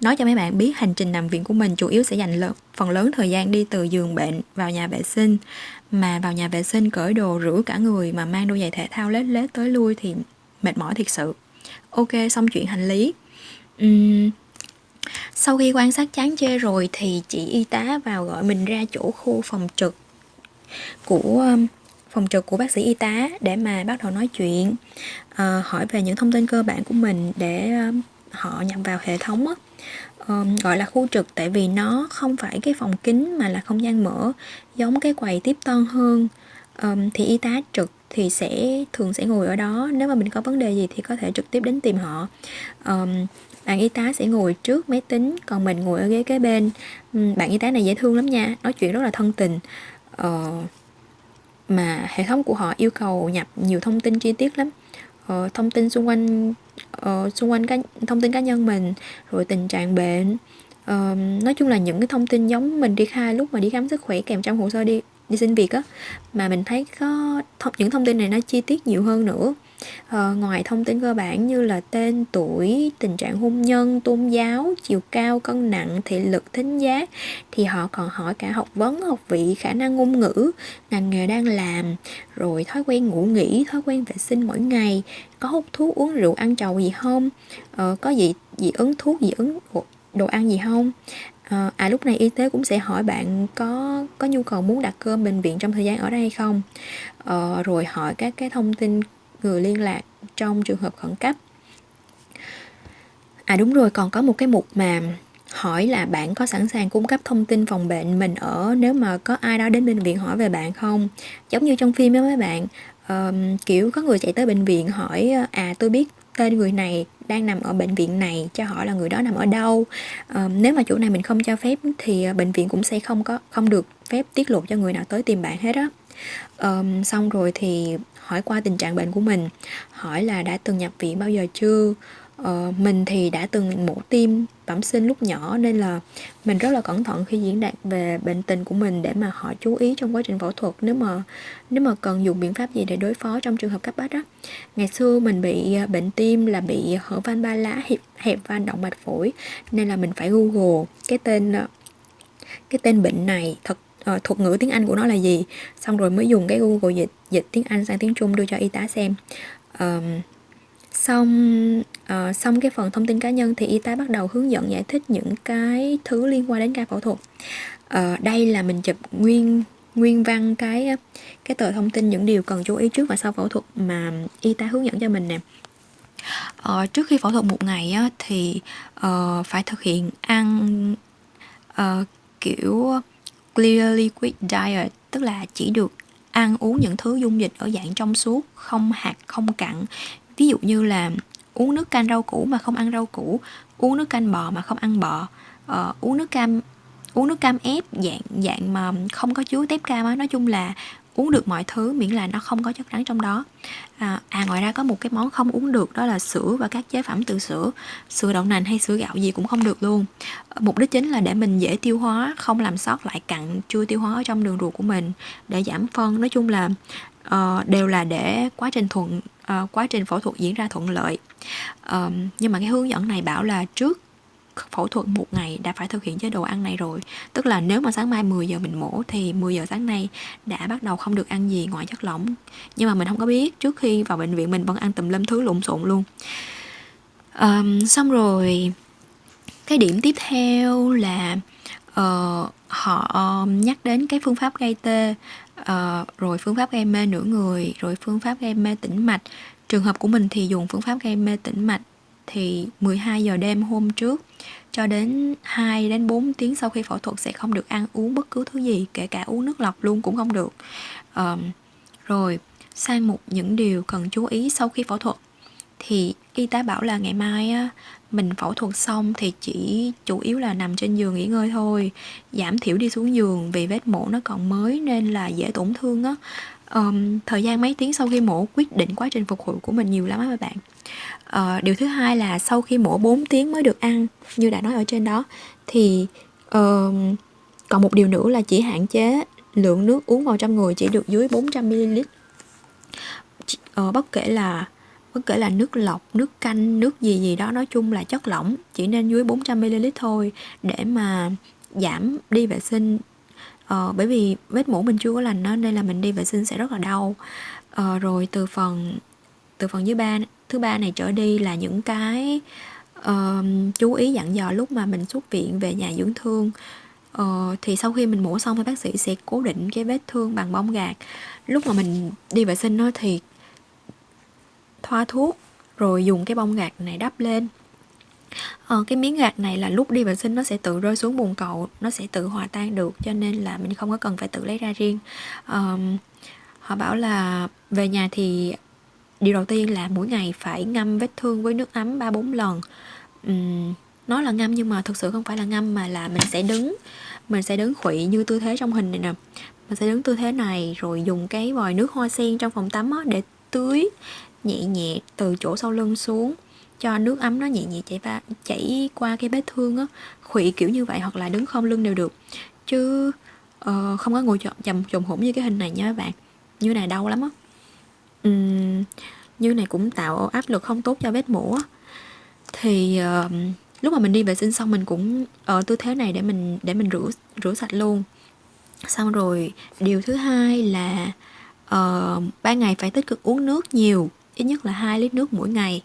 Nói cho mấy bạn biết hành trình nằm viện của mình chủ yếu sẽ dành lớn, phần lớn thời gian đi từ giường bệnh vào nhà vệ sinh mà vào nhà vệ sinh cởi đồ rửa cả người mà mang đôi giày thể thao lết lết tới lui thì mệt mỏi thiệt sự. Ok, xong chuyện hành lý. Uhm, sau khi quan sát chán chê rồi thì chị y tá vào gọi mình ra chỗ khu phòng trực của phòng trực của bác sĩ y tá để mà bắt đầu nói chuyện uh, hỏi về những thông tin cơ bản của mình để uh, họ nhập vào hệ thống á um, gọi là khu trực tại vì nó không phải cái phòng kính mà là không gian mở giống cái quầy tiếp tân hơn. Um, thì y tá trực thì sẽ thường sẽ ngồi ở đó nếu mà mình có vấn đề gì thì có thể trực tiếp đến tìm họ. Um, bạn y tá sẽ ngồi trước máy tính còn mình ngồi ở ghế kế bên. Um, bạn y tá này dễ thương lắm nha nói chuyện rất là thân tình. Uh, mà hệ thống của họ yêu cầu nhập nhiều thông tin chi tiết lắm. Uh, thông tin xung quanh uh, xung quanh cá, thông tin cá nhân mình rồi tình trạng bệnh. Uh, nói chung là những cái thông tin giống mình đi khai lúc mà đi khám sức khỏe kèm trong hồ sơ đi đi xin việc á mà mình thấy có th- những thông tin này nó chi tiết nhiều hơn nữa uh, ngoài thông tin cơ bản như là tên tuổi tình trạng hôn nhân tôn giáo chiều cao cân nặng thị lực thính giác thì họ còn hỏi cả học vấn học vị khả năng ngôn ngữ ngành nghề đang làm rồi thói quen ngủ nghỉ thói quen vệ sinh mỗi ngày có hút thuốc uống rượu ăn trầu gì không? Uh, có gì dị ứng thuốc dị ứng đồ ăn gì không? À, à lúc này y tế cũng sẽ hỏi bạn có có nhu cầu muốn đặt cơm bệnh viện trong thời gian ở đây hay không? À, rồi hỏi các cái thông tin người liên lạc trong trường hợp khẩn cấp. À đúng rồi còn có một cái mục mà hỏi là bạn có sẵn sàng cung cấp thông tin phòng bệnh mình ở nếu mà có ai đó đến bệnh viện hỏi về bạn không? Giống như trong phim đó mấy bạn uh, kiểu có người chạy tới bệnh viện hỏi à tôi biết tên người này đang nằm ở bệnh viện này cho hỏi là người đó nằm ở đâu? Uh, nếu mà chỗ này mình không cho phép thì ờ, bệnh viện cũng sẽ không có không được phép tiết lộ cho người nào tới tìm bạn hết á um, xong rồi thì hỏi qua tình trạng bệnh của mình hỏi là đã từng nhập viện bao giờ chưa? Uh, mình thì đã từng mổ tim bẩm sinh lúc nhỏ nên là mình rất là cẩn thận khi diễn đạt về bệnh tình của mình để mà họ chú ý trong quá trình phẫu thuật nếu mà nếu mà cần dùng biện pháp gì để đối phó trong trường hợp cấp bách đó ngày xưa mình bị à, bệnh tim là bị hở van ba lá hẹp, hẹp van động mạch phổi nên là mình phải google cái tên à, cái tên bệnh này thật uh, thuật ngữ tiếng Anh của nó là gì? Xong rồi mới dùng cái Google dịch dịch tiếng Anh sang tiếng Trung đưa cho y tá xem. Um, xong uh, xong cái phần thông tin cá nhân thì y tá bắt đầu hướng dẫn giải thích những cái thứ liên quan đến ca phẫu thuật. Uh, đây là mình chụp nguyên nguyên văn cái cái tờ thông tin những điều cần chú ý trước và sau phẫu thuật mà y tá hướng dẫn cho mình nè. Uh, trước khi phẫu thuật một ngày á, thì uh, phải thực hiện ăn uh, kiểu clear liquid diet tức là chỉ được ăn uống những thứ dung dịch ở dạng trong suốt không hạt không cặn. Ví dụ như là uống nước canh rau củ mà không ăn rau củ uống nước canh bò mà không ăn bò. Uh, uống nước cam uống nước cam ép dạng dạng mà không có chứa tép cam á. Nói chung là uống được mọi thứ miễn là nó không có chất rắn trong đó. À, à ngoài ra có một cái món không uống được đó là sữa và các chế phẩm từ sữa. Sữa đậu nành hay sữa gạo gì cũng không được luôn. Mục đích chính là để mình dễ tiêu hóa không làm sót lại cặn chưa tiêu hóa ở trong đường ruột của mình để giảm phân. Nói chung là uh, đều là để quá trình thuận uh, quá trình phẫu thuật diễn ra thuận lợi. Uh, nhưng mà cái hướng dẫn này bảo là trước phẫu thuật một ngày đã phải thực hiện chế độ ăn này rồi. Tức là nếu mà sáng mai 10 giờ mình mổ thì 10 giờ sáng nay đã bắt đầu không được ăn gì ngoài chất lỏng. Nhưng mà mình không có biết trước khi vào bệnh viện mình vẫn ăn tùm lum thứ lộn xộn luôn. Um, xong rồi cái điểm tiếp theo là uh, họ nhắc đến cái phương pháp gây tê uh, rồi phương pháp gây mê nửa người rồi phương pháp gây mê tĩnh mạch. Trường hợp của mình thì dùng phương pháp gây mê tĩnh mạch thì 12 giờ đêm hôm trước cho đến 2 đến 4 tiếng sau khi phẫu thuật sẽ không được ăn uống bất cứ thứ gì, kể cả uống nước lọc luôn cũng không được. Um, rồi sang một những điều cần chú ý sau khi phẫu thuật thì y tá bảo là ngày mai á, mình phẫu thuật xong thì chỉ chủ yếu là nằm trên giường nghỉ ngơi thôi giảm thiểu đi xuống giường vì vết mổ nó còn mới nên là dễ tổn thương á um, thời gian mấy tiếng sau khi mổ quyết định quá trình phục hồi của mình nhiều lắm á các bạn. Uh, điều thứ hai là sau khi mổ 4 tiếng mới được ăn như đã nói ở trên đó thì uh, còn một điều nữa là chỉ hạn chế lượng nước uống vào trong người chỉ được dưới 400 ml. Uh, bất kể là bất kể là nước lọc, nước canh, nước gì gì đó nói chung là chất lỏng chỉ nên dưới 400 ml thôi để mà giảm đi vệ sinh ờ, bởi vì vết mũ mình chưa có lành đó, nên là mình đi vệ sinh sẽ rất là đau. Ờ, rồi từ phần từ phần dưới ba thứ ba này trở đi là những cái uh, chú ý dặn dò lúc mà mình xuất viện về nhà dưỡng thương. Uh, thì sau khi mình mổ xong thì bác sĩ sẽ cố định cái vết thương bằng bông gạc lúc mà mình đi vệ sinh đó thì thoa thuốc rồi dùng cái bông gạc này đắp lên ờ, cái miếng gạc này là lúc đi vệ sinh nó sẽ tự rơi xuống bồn cầu nó sẽ tự hòa tan được cho nên là mình không có cần phải tự lấy ra riêng. Um, họ bảo là về nhà thì điều đầu tiên là mỗi ngày phải ngâm vết thương với nước ấm ba bốn lần. Um, nó là ngâm nhưng mà thực sự không phải là ngâm mà là mình sẽ đứng mình sẽ đứng khuỵ như tư thế trong hình này nè. Mình sẽ đứng tư thế này rồi dùng cái vòi nước hoa sen trong phòng tắm á, để tưới nhẹ nhẹ từ chỗ sau lưng xuống cho nước ấm nó nhẹ nhẹ chảy va chảy qua cái vết thương á khuỵ kiểu như vậy hoặc là đứng không lưng đều được. Chứ uh, không có ngồi chầm chồng hổm như cái hình này nha các bạn. Như này đau lắm á. Uhm, như này cũng tạo áp lực không tốt cho vết mổ thì uh, lúc mà mình đi vệ sinh xong mình cũng ở tư thế này để mình để mình rửa rửa sạch luôn. Xong rồi điều thứ hai là uh, ban ngày phải tích cực uống nước nhiều ít nhất là 2 lít nước mỗi ngày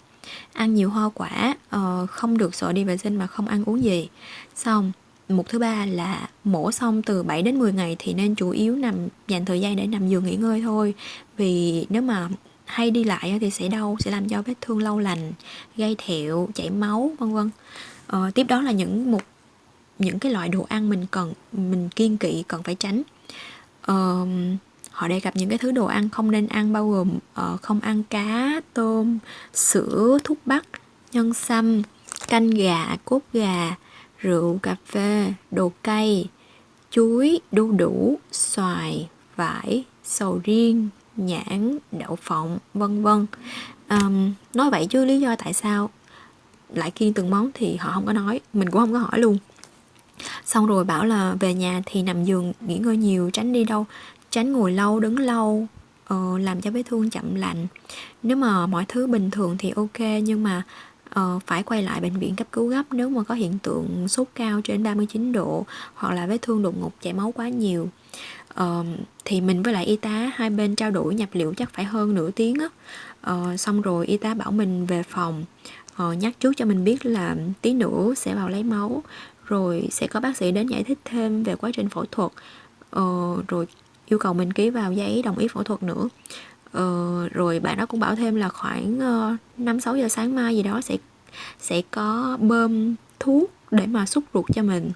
ăn nhiều hoa quả uh, không được sợ đi vệ sinh mà không ăn uống gì. Xong một thứ ba là mổ xong từ 7 đến 10 ngày thì nên chủ yếu nằm dành thời gian để nằm giường nghỉ ngơi thôi. Vì nếu mà hay đi lại thì sẽ đau sẽ làm cho vết thương lâu lành gây thẹo chảy máu vân vân. Ờ, tiếp đó là những một những cái loại đồ ăn mình cần mình kiên kỵ cần phải tránh. Ờ, họ đề cập những cái thứ đồ ăn không nên ăn bao gồm uh, không ăn cá tôm sữa thuốc bắc nhân sâm canh gà cốt gà rượu cà phê đồ cay chuối đu đủ xoài vải sầu riêng nhãn đậu phộng vân vân. Um, nói vậy chứ lý do tại sao lại kiêng từng món thì họ không có nói mình cũng không có hỏi luôn. Xong rồi bảo là về nhà thì nằm giường nghỉ ngơi nhiều tránh đi đâu tránh ngồi lâu đứng lâu ờ, làm cho vết thương chậm lành. Nếu mà mọi thứ bình thường thì ok nhưng mà ờ, phải quay lại bệnh viện cấp cứu gấp nếu mà có hiện tượng sốt cao trên 39 độ hoặc là vết thương đột ngột chảy máu quá nhiều. Ờ, thì mình với lại y tá hai bên trao đổi nhập liệu chắc phải hơn nửa tiếng á. Ờ, xong rồi y tá bảo mình về phòng ờ, nhắc trước cho mình biết là tí nữa sẽ vào lấy máu rồi sẽ có bác sĩ đến giải thích thêm về quá trình phẫu thuật. Ờ, rồi yêu cầu mình ký vào giấy đồng ý phẫu thuật nữa. Ờ, rồi bạn đó cũng bảo thêm là khoảng ờ, năm sáu giờ sáng mai gì đó sẽ sẽ có bơm thuốc để mà xúc ruột cho mình.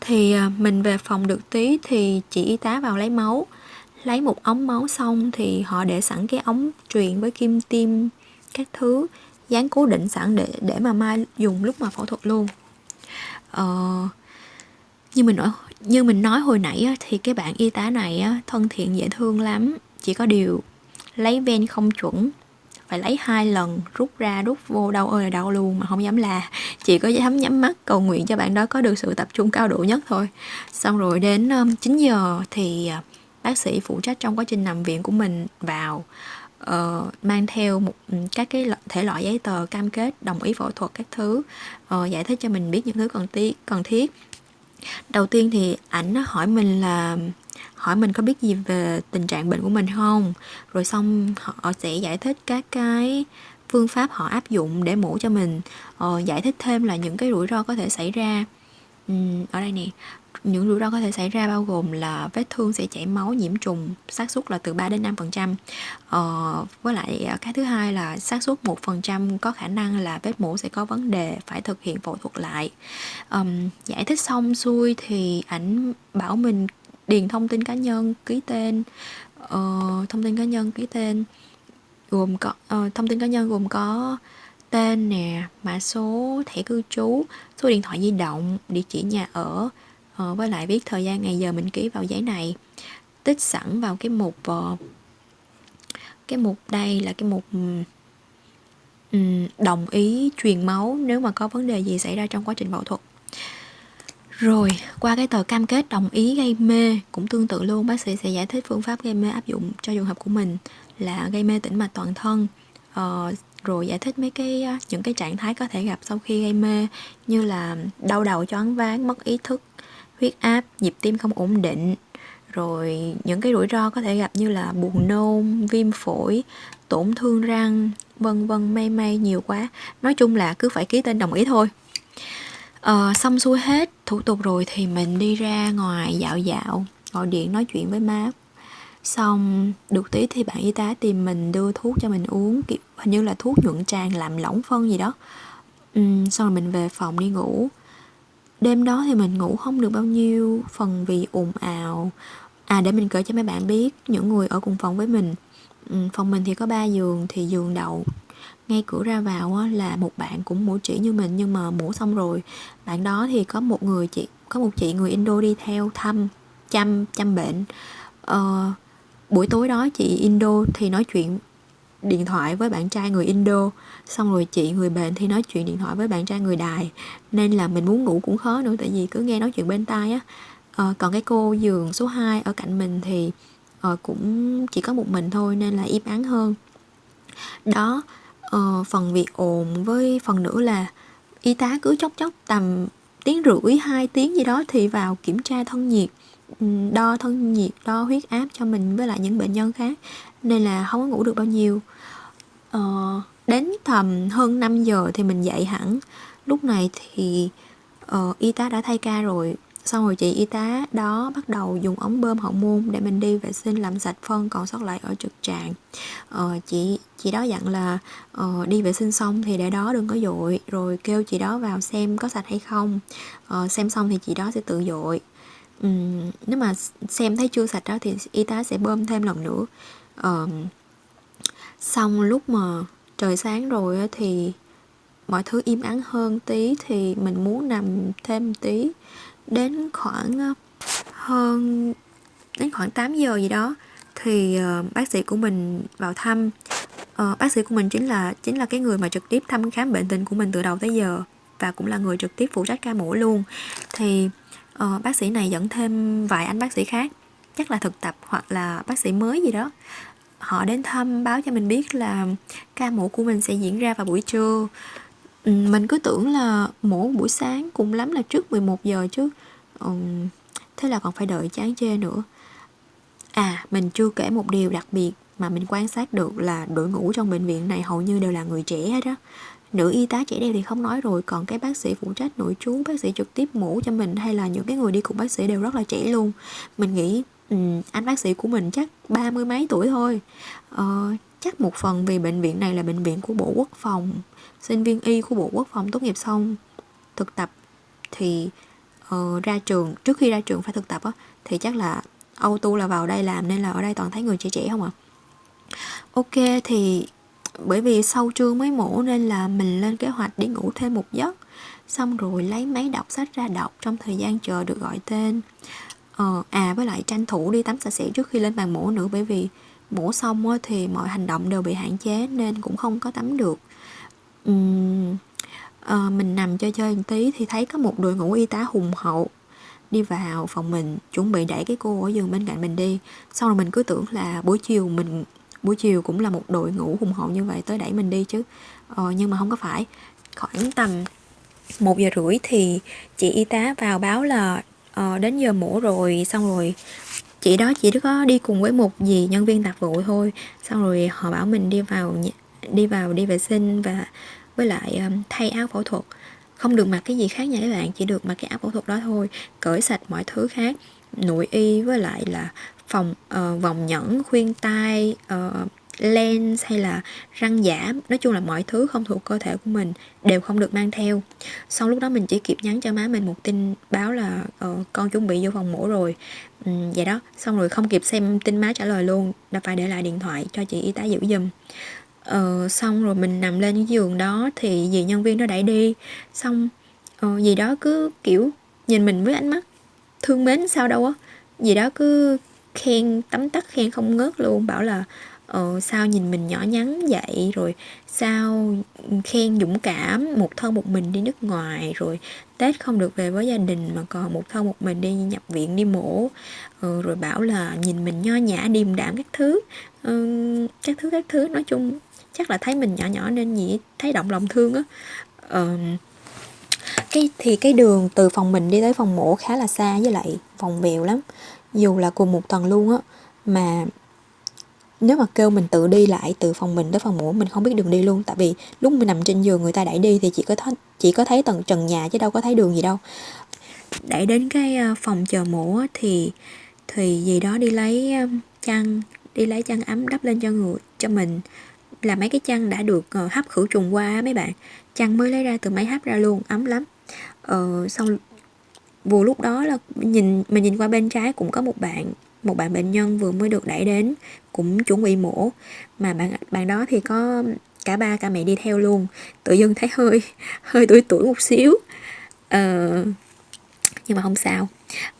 Thì ờ, mình về phòng được tí thì chị y tá vào lấy máu lấy một ống máu xong thì họ để sẵn cái ống truyền với kim tiêm các thứ dán cố định sẵn để để mà mai dùng lúc mà phẫu thuật luôn. Ờ, như mình nói như mình nói hồi nãy á, thì cái bạn y tá này á, thân thiện dễ thương lắm. Chỉ có điều lấy ven không chuẩn. Phải lấy hai lần rút ra rút vô đau ơi là đau luôn mà không dám là chỉ có dám nhắm mắt cầu nguyện cho bạn đó có được sự tập trung cao độ nhất thôi. Xong rồi đến 9 giờ thì à, bác sĩ phụ trách trong quá trình nằm viện của mình vào uh, mang theo một các cái thể loại giấy tờ cam kết đồng ý phẫu thuật các thứ uh, giải thích cho mình biết những thứ cần thiết cần thiết đầu tiên thì ảnh hỏi mình là hỏi mình có biết gì về tình trạng bệnh của mình không? Rồi xong họ sẽ giải thích các cái phương pháp họ áp dụng để mổ cho mình. Ờ, giải thích thêm là những cái rủi ro có thể xảy ra. Ừ, ở đây nè những rủi ro có thể xảy ra bao gồm là vết thương sẽ chảy máu nhiễm trùng xác suất là từ 3 đến 5 phần trăm. Ờ, với lại à, cái thứ hai là xác suất một phần trăm có khả năng là vết mổ sẽ có vấn đề phải thực hiện phẫu thuật lại. Um, giải thích xong xuôi thì ảnh bảo mình điền thông tin cá nhân ký tên uh, thông tin cá nhân ký tên gồm có uh, thông tin cá nhân gồm có tên nè mã số thẻ cư trú số điện thoại di động địa chỉ nhà ở Ờ, với lại viết thời gian ngày giờ mình ký vào giấy này tích sẵn vào cái mục ờ, cái mục đây là cái mục um, đồng ý truyền máu nếu mà có vấn đề gì xảy ra trong quá trình phẫu thuật rồi, qua cái tờ cam kết đồng ý gây mê cũng tương tự luôn, bác sĩ sẽ giải thích phương pháp gây mê áp dụng cho trường hợp của mình là gây mê tĩnh mạch toàn thân. Ờ, rồi giải thích mấy cái ờ, những cái trạng thái có thể gặp sau khi gây mê như là đau đầu choáng váng, mất ý thức, huyết áp, nhịp tim không ổn định, rồi những cái rủi ro có thể gặp như là buồn nôn, viêm phổi, tổn thương răng, vân vân may may nhiều quá. Nói chung là cứ phải ký tên đồng ý thôi. À, xong xuôi hết thủ tục rồi thì mình đi ra ngoài dạo dạo, gọi điện nói chuyện với má. Xong được tí thì bạn y tá tìm mình đưa thuốc cho mình uống, kiểu hình như là thuốc nhuận tràng làm lỏng phân gì đó. Ừ, xong rồi mình về phòng đi ngủ. Đêm đó thì mình ngủ không được bao nhiêu, phần vì ồn ào. À để mình kể cho mấy bạn biết những người ở cùng phòng với mình. Ừ, phòng mình thì có 3 giường thì giường đậu ngay cửa ra vào là một bạn cũng mổ chỉ như mình nhưng mà mổ xong rồi bạn đó thì có một người chị có một chị người Indo đi theo thăm chăm chăm bệnh ờ, buổi tối đó chị Indo thì nói chuyện điện thoại với bạn trai người Indo xong rồi chị người bệnh thì nói chuyện điện thoại với bạn trai người Đài. Nên là mình muốn ngủ cũng khó nữa tại vì cứ nghe nói chuyện bên tai á. À, còn cái cô giường số 2 ở cạnh mình thì à, cũng chỉ có một mình thôi nên là im ắng hơn. Đó à, phần việc ồn với phần nữa là y tá cứ chốc chốc tầm tiếng rưỡi hai tiếng gì đó thì vào kiểm tra thân nhiệt đo thân nhiệt đo huyết áp cho mình với lại những bệnh nhân khác. Nên là không có ngủ được bao nhiêu uh, đến tầm hơn 5 giờ thì mình dậy hẳn. Lúc này thì uh, y tá đã thay ca rồi. Xong rồi chị y tá đó bắt đầu dùng ống bơm hậu môn để mình đi vệ sinh làm sạch phân còn sót lại ở trực tràng. Ờ, chị chị đó dặn là uh, đi vệ sinh xong thì để đó đừng có dội rồi kêu chị đó vào xem có sạch hay không. Ờ, xem xong thì chị đó sẽ tự dội. Um, nếu mà xem thấy chưa sạch đó thì y tá sẽ bơm thêm lần nữa. Uh, xong lúc mà trời sáng rồi thì mọi thứ im ắng hơn tí thì mình muốn nằm thêm tí. Đến khoảng hơn đến khoảng 8 giờ gì đó thì uh, bác sĩ của mình vào thăm. Uh, bác sĩ của mình chính là chính là cái người mà trực tiếp thăm khám bệnh tình của mình từ đầu tới giờ và cũng là người trực tiếp phụ trách ca mổ luôn. Thì uh, bác sĩ này dẫn thêm vài anh bác sĩ khác chắc là thực tập hoặc là bác sĩ mới gì đó họ đến thăm báo cho mình biết là ca mổ của mình sẽ diễn ra vào buổi trưa. Ừ, mình cứ tưởng là mổ buổi sáng cùng lắm là trước 11 giờ chứ. Ừ, thế là còn phải đợi chán chê nữa. À mình chưa kể một điều đặc biệt mà mình quan sát được là đội ngũ trong bệnh viện này hầu như đều là người trẻ hết á. Nữ y tá trẻ đẹp thì không nói rồi còn cái bác sĩ phụ trách nội trú bác sĩ trực tiếp mổ cho mình hay là những cái người đi cùng bác sĩ đều rất là trẻ luôn. Mình nghĩ Ừ, anh bác sĩ của mình chắc ba mươi mấy tuổi thôi. Ờ, chắc một phần vì bệnh viện này là bệnh viện của bộ quốc phòng sinh viên y của bộ quốc phòng tốt nghiệp xong thực tập thì uh, ra trường trước khi ra trường phải thực tập á thì chắc là auto là vào đây làm nên là ở đây toàn thấy người trẻ trẻ không à ok thì bởi vì sau trưa mới mổ nên là mình lên kế hoạch đi ngủ thêm một giấc. Xong rồi lấy máy đọc sách ra đọc trong thời gian chờ được gọi tên ờ, à với lại tranh thủ đi tắm sạch sẽ trước khi lên bàn mổ nữa bởi vì mổ xong thì mọi hành động đều bị hạn chế nên cũng không có tắm được. Uhm, à, mình nằm chơi chơi một tí thì thấy có một đội ngũ y tá hùng hậu đi vào phòng mình chuẩn bị đẩy cái cô ở giường bên cạnh mình đi. Xong rồi mình cứ tưởng là buổi chiều mình buổi chiều cũng là một đội ngũ hùng hậu như vậy tới đẩy mình đi chứ. Ờ, nhưng mà không có phải. Khoảng tầm một giờ rưỡi thì chị y tá vào báo là uh, đến giờ mổ rồi xong rồi chị đó chỉ có đi cùng với một dì nhân viên tạp vụ thôi. Xong rồi họ bảo mình đi vào đi vào đi vệ sinh và với lại um, thay áo phẫu thuật. Không được mặc cái gì khác nha các bạn chỉ được mặc cái áo phẫu thuật đó thôi cởi sạch mọi thứ khác. Nội y với lại là phòng uh, vòng nhẫn khuyên tai uh, lens hay là răng giả nói chung là mọi thứ không thuộc cơ thể của mình đều không được mang theo. Sau lúc đó mình chỉ kịp nhắn cho má mình một tin báo là ờ, con chuẩn bị vô phòng mổ rồi. Um, vậy đó. Xong rồi không kịp xem tin má trả lời luôn là phải để lại điện thoại cho chị y tá giữ giùm. Ờ, xong rồi mình nằm lên cái giường đó thì dì nhân viên nó đẩy đi. Xong ờ, dì đó cứ kiểu nhìn mình với ánh mắt thương mến sao đâu á. Dì đó cứ khen tấm tắc khen không ngớt luôn bảo là ờ, sao nhìn mình nhỏ nhắn vậy? Rồi sao khen dũng cảm một thân một mình đi nước ngoài? Rồi tết không được về với gia đình mà còn một thân một mình đi nhập viện đi mổ. Ờ, rồi bảo là nhìn mình nho nhã điềm đạm các thứ. Ờ, các thứ các thứ. Nói chung chắc là thấy mình nhỏ nhỏ nên nhỉ thấy động lòng thương á. Ờ, cái thì cái đường từ phòng mình đi tới phòng mổ khá là xa với lại phòng bèo lắm. Dù là cùng một tầng luôn á mà nếu mà kêu mình tự đi lại từ phòng mình tới phòng ngủ mình không biết đường đi luôn. Tại vì lúc mình nằm trên giường người ta đẩy đi thì chỉ có thấy chỉ có thấy tầng trần nhà chứ đâu có thấy đường gì đâu. Đẩy đến cái ờ, phòng chờ mổ thì thì gì đó đi lấy ờ, chăn đi lấy chăn ấm đắp lên cho người cho mình. Là mấy cái chăn đã được ờ, hấp khử trùng qua mấy bạn. Chăn mới lấy ra từ máy hấp ra luôn ấm lắm. Ờ, xong vừa lúc đó là nhìn mình nhìn qua bên trái cũng có một bạn một bạn bệnh nhân vừa mới được đẩy đến cũng chuẩn bị mổ. Mà bạn bạn đó thì có cả ba cả mẹ đi theo luôn. Tự dưng thấy hơi (laughs) hơi tuổi tuổi một xíu. Ờ, nhưng mà không sao.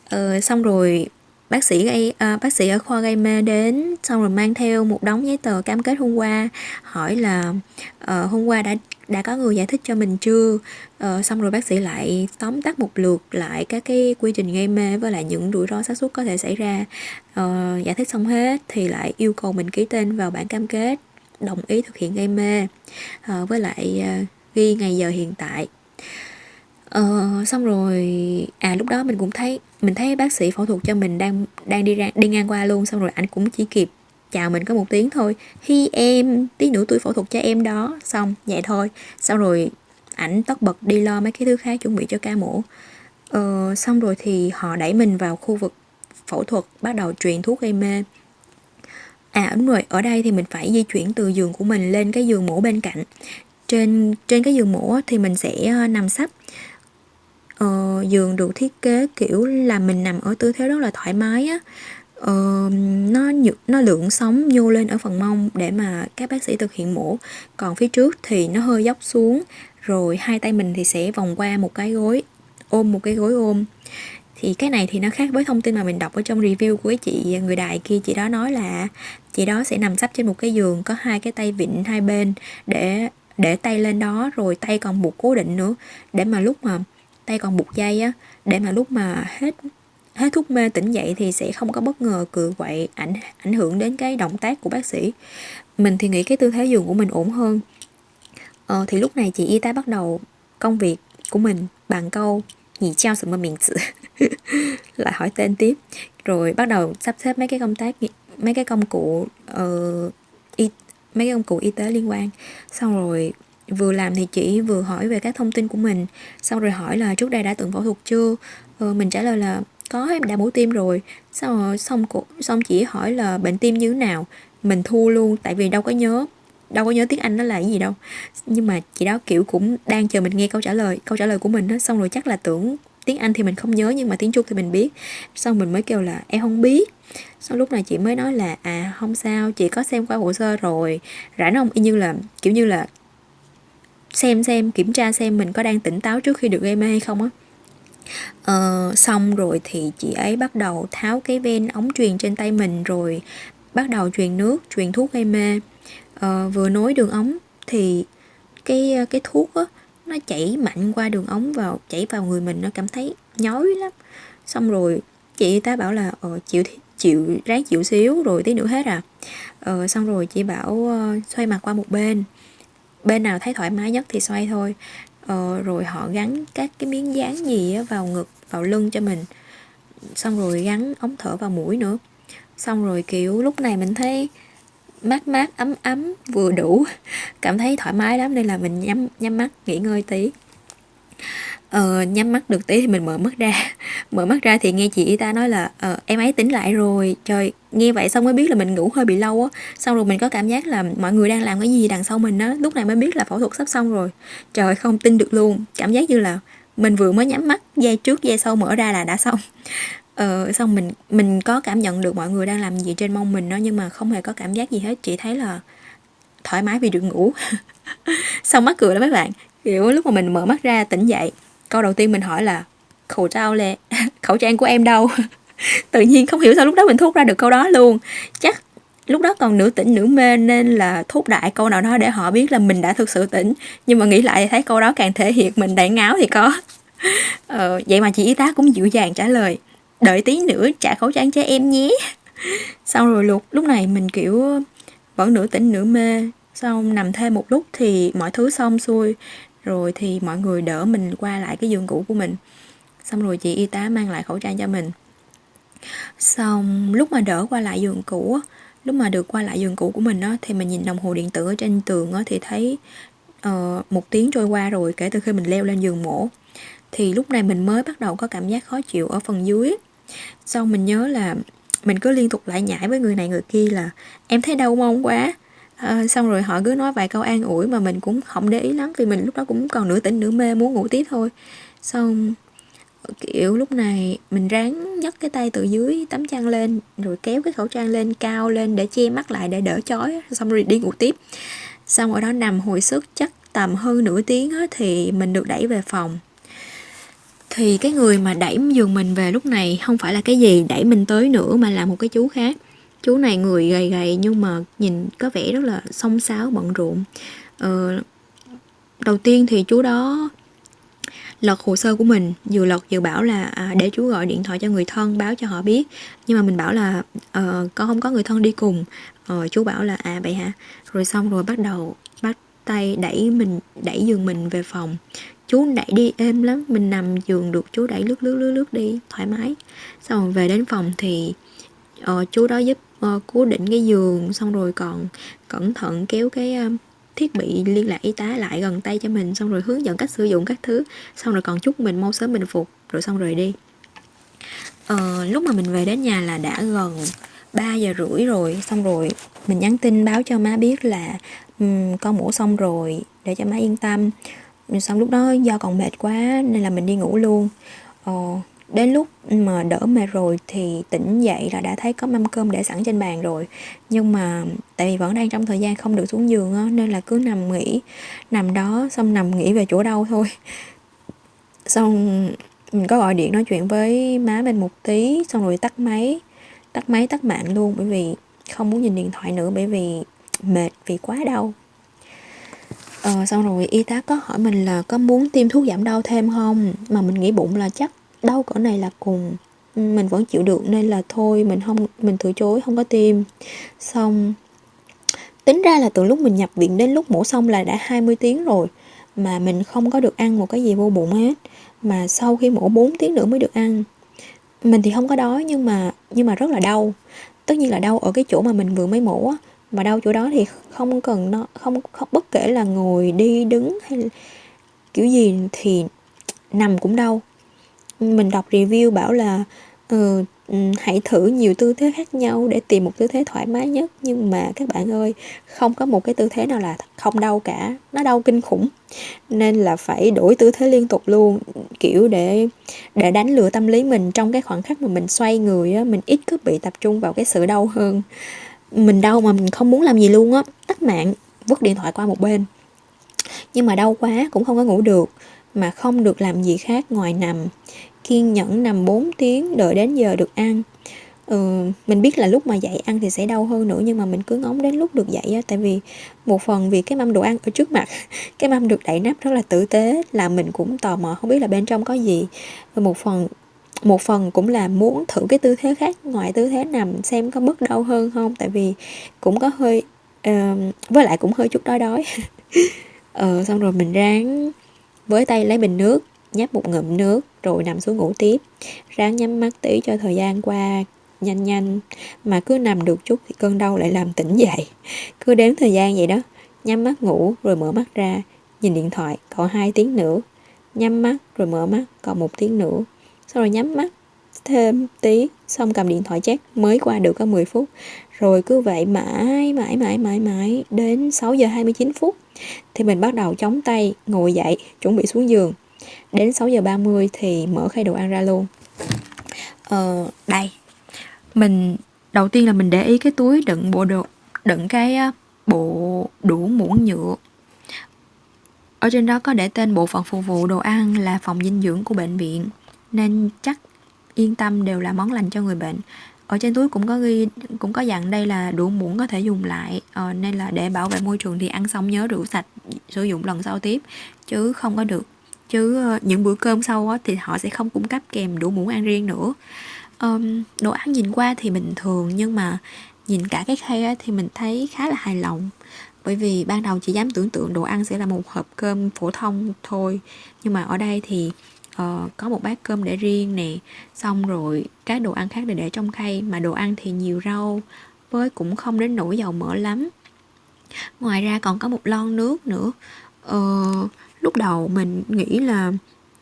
Ờ, xong rồi bác sĩ gây à, bác sĩ ở khoa gây mê đến xong rồi mang theo một đống giấy tờ cam kết hôm qua hỏi là ờ, uh, hôm qua đã đã có người giải thích cho mình chưa? Uh, xong rồi bác sĩ lại tóm tắt một lượt lại các cái quy trình gây mê với lại những rủi ro xác suất có thể xảy ra. Uh, giải thích xong hết thì lại yêu cầu mình ký tên vào bản cam kết đồng ý thực hiện gây mê uh, với lại uh, ghi ngày giờ hiện tại. Ờ, xong rồi à lúc đó mình cũng thấy mình thấy bác sĩ phẫu thuật cho mình đang đang đi ra đi ngang qua luôn. Xong rồi anh cũng chỉ kịp chào mình có một tiếng thôi. Hi em tí nữa tôi phẫu thuật cho em đó. Xong vậy thôi. Xong rồi ảnh tất bật đi lo mấy cái thứ khác chuẩn bị cho ca mổ. Ờ, xong rồi thì họ đẩy mình vào khu vực phẫu thuật bắt đầu truyền thuốc gây mê. À đúng rồi ở đây thì mình phải di chuyển từ giường của mình lên cái giường mổ bên cạnh. Trên trên cái giường mổ thì mình sẽ ờ, nằm sấp ờ, giường được thiết kế kiểu là mình nằm ở tư thế rất là thoải mái á. Ờ, nó nó lượng sóng nhô lên ở phần mông để mà các bác sĩ thực hiện mổ. Còn phía trước thì nó hơi dốc xuống rồi hai tay mình thì sẽ vòng qua một cái gối ôm một cái gối ôm. Thì cái này thì nó khác với thông tin mà mình đọc ở trong review của cái chị người đài kia. Chị đó nói là chị đó sẽ nằm sắp trên một cái giường có hai cái tay vịn hai bên để để tay lên đó rồi tay còn buộc cố định nữa. Để mà lúc mà tay còn buộc dây á để mà lúc mà hết hết thuốc mê tỉnh dậy thì sẽ không có bất ngờ cự quậy ảnh ảnh hưởng đến cái động tác của bác sĩ. Mình thì nghĩ cái tư thế giường của mình ổn hơn. Ờ, thì lúc này chị y tá bắt đầu công việc của mình bằng câu nhị trao sự mà miệng sự lại (laughs) hỏi tên tiếp. Rồi bắt đầu sắp xếp mấy cái công tác mấy cái công cụ uh, y, mấy cái công cụ y tế liên quan. Xong rồi vừa làm thì chỉ vừa hỏi về các thông tin của mình xong rồi hỏi là trước đây đã từng phẫu thuật chưa? Ờ, mình trả lời là có em đã mổ tim rồi. Xong rồi xong xong chỉ hỏi là bệnh tim như thế nào? Mình thua luôn tại vì đâu có nhớ đâu có nhớ tiếng anh nó là cái gì đâu. Nhưng mà chị đó kiểu cũng đang chờ mình nghe câu trả lời câu trả lời của mình đó xong rồi chắc là tưởng tiếng anh thì mình không nhớ nhưng mà tiếng trung thì mình biết. Xong mình mới kêu là em không biết. Sau lúc này chị mới nói là à không sao chị có xem qua hồ sơ rồi. Rảnh không? Y như là kiểu như là xem xem kiểm tra xem mình có đang tỉnh táo trước khi được gây mê hay không á. Ờ, xong rồi thì chị ấy bắt đầu tháo cái ven ống truyền trên tay mình rồi bắt đầu truyền nước truyền thuốc gây mê. Ờ, vừa nối đường ống thì cái cái thuốc á nó chảy mạnh qua đường ống vào chảy vào người mình nó cảm thấy nhói lắm. Xong rồi chị ta bảo là ờ, chịu chịu ráng chịu xíu rồi tí nữa hết à. Ờ, xong rồi chị bảo uh, xoay mặt qua một bên bên nào thấy thoải mái nhất thì xoay thôi. Ờ, rồi họ gắn các cái miếng dán gì vào ngực vào lưng cho mình. Xong rồi gắn ống thở vào mũi nữa. Xong rồi kiểu lúc này mình thấy mát mát ấm ấm vừa đủ. (laughs) Cảm thấy thoải mái lắm nên là mình nhắm nhắm mắt nghỉ ngơi tí ờ, nhắm mắt được tí thì mình mở mắt ra. (laughs) Mở mắt ra thì nghe chị y ta nói là ờ, em ấy tỉnh lại rồi. Trời nghe vậy xong mới biết là mình ngủ hơi bị lâu á. Xong rồi mình có cảm giác là mọi người đang làm cái gì đằng sau mình á. Lúc này mới biết là phẫu thuật sắp xong rồi. Trời không tin được luôn. Cảm giác như là mình vừa mới nhắm mắt dây trước dây sau mở ra là đã xong. (laughs) Ờ, xong mình mình có cảm nhận được mọi người đang làm gì trên mông mình đó nhưng mà không hề có cảm giác gì hết. Chỉ thấy là thoải mái vì được ngủ. (laughs) Xong mắc cười đó mấy bạn. Kiểu lúc mà mình mở mắt ra tỉnh dậy câu đầu tiên mình hỏi là khẩu trang lệ (laughs) khẩu trang của em đâu? (laughs) Tự nhiên không hiểu sao lúc đó mình thốt ra được câu đó luôn. Chắc lúc đó còn nửa tỉnh nửa mê nên là thốt đại câu nào đó để họ biết là mình đã thực sự tỉnh. Nhưng mà nghĩ lại thì thấy câu đó càng thể hiện mình đại ngáo thì có. (laughs) Ờ, vậy mà chị y tá cũng dịu dàng trả lời đợi tí nữa trả khẩu trang cho em nhé. Xong rồi lúc lúc này mình kiểu vẫn nửa tỉnh nửa mê. Xong nằm thêm một lúc thì mọi thứ xong xuôi rồi thì mọi người đỡ mình qua lại cái giường cũ của mình. Xong rồi chị y tá mang lại khẩu trang cho mình. Xong lúc mà đỡ qua lại giường cũ lúc mà được qua lại giường cũ của mình á thì mình nhìn đồng hồ điện tử ở trên tường á thì thấy uh, một tiếng trôi qua rồi kể từ khi mình leo lên giường mổ. Thì lúc này mình mới bắt đầu có cảm giác khó chịu ở phần dưới. Sau mình nhớ là mình cứ liên tục lại nhảy với người này người kia là em thấy đau mông quá? À, xong rồi họ cứ nói vài câu an ủi mà mình cũng không để ý lắm vì mình lúc đó cũng còn nửa tỉnh nửa mê muốn ngủ tiếp thôi. Xong kiểu lúc này mình ráng nhấc cái tay từ dưới tấm chăn lên rồi kéo cái khẩu trang lên cao lên để che mắt lại để đỡ chói xong rồi đi ngủ tiếp. Xong ở đó nằm hồi sức chắc tầm hơn nửa tiếng á, thì mình được đẩy về phòng. Thì cái người mà đẩy giường mình về lúc này không phải là cái gì đẩy mình tới nữa mà là một cái chú khác chú này người gầy gầy nhưng mà nhìn có vẻ rất là xông xáo bận rộn. Ờ, đầu tiên thì chú đó lật hồ sơ của mình vừa lật vừa bảo là à, để chú gọi điện thoại cho người thân báo cho họ biết. Nhưng mà mình bảo là ờ, à, con không có người thân đi cùng. Ờ, chú bảo là à vậy hả? Rồi xong rồi bắt đầu bắt tay đẩy mình đẩy giường mình về phòng. Chú đẩy đi êm lắm mình nằm giường được chú đẩy lướt lướt lướt lướt đi thoải mái. Xong rồi về đến phòng thì uh, chú đó giúp uh, cố định cái giường xong rồi còn cẩn thận kéo cái uh, thiết bị liên lạc y tá lại gần tay cho mình xong rồi hướng dẫn cách sử dụng các thứ. Xong rồi còn chúc mình mau sớm bình phục rồi xong rồi đi. Ờ, lúc mà mình về đến nhà là đã gần 3 giờ rưỡi rồi xong rồi mình nhắn tin báo cho má biết là um, con mổ xong rồi để cho má yên tâm. Xong lúc đó do còn mệt quá nên là mình đi ngủ luôn. Ờ, đến lúc mà đỡ mệt rồi thì tỉnh dậy là đã thấy có mâm cơm để sẵn trên bàn rồi. Nhưng mà tại vì vẫn đang trong thời gian không được xuống giường á nên là cứ nằm nghỉ. Nằm đó xong nằm nghỉ về chỗ đâu thôi. Xong mình có gọi điện nói chuyện với má bên một tí xong rồi tắt máy. Tắt máy tắt mạng luôn bởi vì không muốn nhìn điện thoại nữa bởi vì mệt vì quá đau. Ờ, xong rồi y tá có hỏi mình là có muốn tiêm thuốc giảm đau thêm không? Mà mình nghĩ bụng là chắc đau cỡ này là cùng mình vẫn chịu được nên là thôi mình không mình từ chối không có tiêm xong tính ra là từ lúc mình nhập viện đến lúc mổ xong là đã 20 tiếng rồi mà mình không có được ăn một cái gì vô bụng hết. Mà sau khi mổ 4 tiếng nữa mới được ăn. Mình thì không có đói nhưng mà nhưng mà rất là đau. Tất nhiên là đau ở cái chỗ mà mình vừa mới mổ á. Mà đau chỗ đó thì không cần nó không, không bất kể là ngồi đi đứng hay kiểu gì thì nằm cũng đau mình đọc review bảo là ờ, ừ, hãy thử nhiều tư thế khác nhau để tìm một tư thế thoải mái nhất. Nhưng mà các bạn ơi không có một cái tư thế nào là không đau cả. Nó đau kinh khủng. Nên là phải đổi tư thế liên tục luôn kiểu để để đánh lừa tâm lý mình trong cái khoảng khắc mà mình xoay người á mình ít cứ bị tập trung vào cái sự đau hơn. Mình đau mà mình không muốn làm gì luôn á. Tắt mạng vứt điện thoại qua một bên. Nhưng mà đau quá cũng không có ngủ được mà không được làm gì khác ngoài nằm. Kiên nhẫn nằm 4 tiếng đợi đến giờ được ăn. Ừ, mình biết là lúc mà dậy ăn thì sẽ đau hơn nữa nhưng mà mình cứ ngóng đến lúc được dậy á tại vì một phần vì cái mâm đồ ăn ở trước mặt (laughs) cái mâm được đậy nắp rất là tử tế là mình cũng tò mò không biết là bên trong có gì. Và một phần một phần cũng là muốn thử cái tư thế khác ngoài tư thế nằm xem có bớt đau hơn không tại vì cũng có hơi uh, với lại cũng hơi chút đói đói. (laughs) Ờ xong rồi mình ráng với tay lấy bình nước, nhấp một ngụm nước, rồi nằm xuống ngủ tiếp. Ráng nhắm mắt tí cho thời gian qua nhanh nhanh, mà cứ nằm được chút thì cơn đau lại làm tỉnh dậy. Cứ đếm thời gian vậy đó, nhắm mắt ngủ rồi mở mắt ra, nhìn điện thoại còn hai tiếng nữa. Nhắm mắt rồi mở mắt còn một tiếng nữa. Sau rồi nhắm mắt thêm tí xong cầm điện thoại chat mới qua được có 10 phút. Rồi cứ vậy mãi mãi mãi mãi mãi đến 6 giờ 29 phút thì mình bắt đầu chống tay ngồi dậy chuẩn bị xuống giường. Đến 6 giờ 30 thì mở khay đồ ăn ra luôn. Ờ, đây mình đầu tiên là mình để ý cái túi đựng bộ đồ đựng cái bộ đũa muỗng nhựa. Ở trên đó có để tên bộ phận phục vụ đồ ăn là phòng dinh dưỡng của bệnh viện nên chắc yên tâm đều là món lành cho người bệnh. Ở trên túi cũng có ghi cũng có dặn đây là đũa muỗng có thể dùng lại ờ, nên là để bảo vệ môi trường thì ăn xong nhớ rửa sạch sử dụng lần sau tiếp chứ không có được. Chứ ờ, những bữa cơm sau á, thì họ sẽ không cung cấp kèm đũa muỗng ăn riêng nữa. Um, đồ ăn nhìn qua thì bình thường nhưng mà nhìn cả cái khay á, thì mình thấy khá là hài lòng. Bởi vì ban đầu chỉ dám tưởng tượng đồ ăn sẽ là một hộp cơm phổ thông thôi nhưng mà ở đây thì uh, có một bát cơm để riêng nè. Xong rồi các đồ ăn khác để để trong khay mà đồ ăn thì nhiều rau với cũng không đến nỗi dầu mỡ lắm. Ngoài ra còn có một lon nước nữa. Uh, lúc đầu mình nghĩ là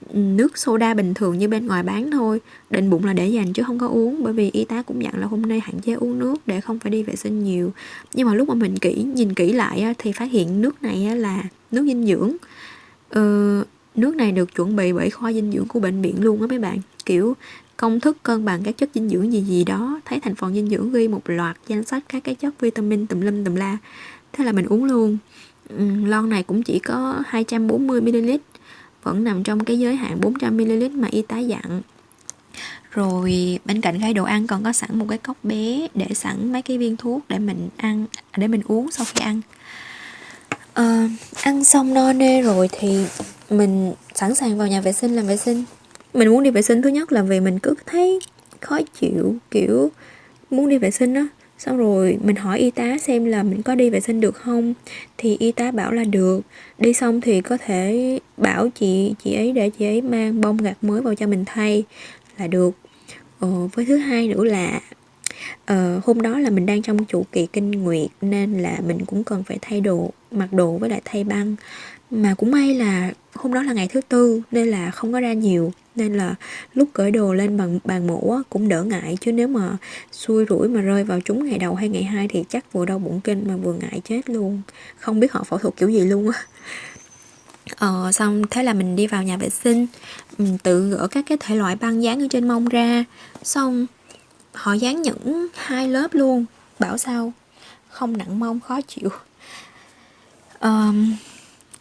ừ, nước soda bình thường như bên ngoài bán thôi. Định bụng là để dành chứ không có uống bởi vì y tá cũng dặn là hôm nay hạn chế uống nước để không phải đi vệ sinh nhiều. Nhưng mà lúc mà mình kỹ nhìn kỹ lại thì phát hiện nước này là nước dinh dưỡng. Ờ, nước này được chuẩn bị bởi khoa dinh dưỡng của bệnh viện luôn á mấy bạn. Kiểu công thức cân bằng các chất dinh dưỡng gì gì đó thấy thành phần dinh dưỡng ghi một loạt danh sách các cái chất vitamin tùm lum tùm la thế là mình uống luôn. Lon này cũng chỉ có 240ml vẫn nằm trong cái giới hạn 400ml mà y tá dặn. Rồi bên cạnh khay đồ ăn còn có sẵn một cái cốc bé để sẵn mấy cái viên thuốc để mình ăn để mình uống sau khi ăn. À, ăn xong no nê rồi thì mình sẵn sàng vào nhà vệ sinh làm vệ sinh. Mình muốn đi vệ sinh thứ nhất là vì mình cứ thấy khó chịu kiểu muốn đi vệ sinh á. Xong rồi mình hỏi y tá xem là mình có đi vệ sinh được không? Thì y tá bảo là được. Đi xong thì có thể bảo chị chị ấy để chị ấy mang bông gạc mới vào cho mình thay là được. Ờ, với thứ hai nữa là ờ, hôm đó là mình đang trong chu kỳ kinh nguyệt nên là mình cũng cần phải thay đồ mặc đồ với lại thay băng mà cũng may là hôm đó là ngày thứ tư nên là không có ra nhiều nên là lúc cởi đồ lên bằng bàn mổ cũng đỡ ngại. Chứ nếu mà xui rủi mà rơi vào chúng ngày đầu hay ngày hai thì chắc vừa đau bụng kinh mà vừa ngại chết luôn. Không biết họ phẫu thuật kiểu gì luôn á. Ờ, xong thế là mình đi vào nhà vệ sinh mình tự gỡ các cái thể loại băng dán ở trên mông ra. Xong họ dán những hai lớp luôn bảo sao không nặng mông khó chịu. Um,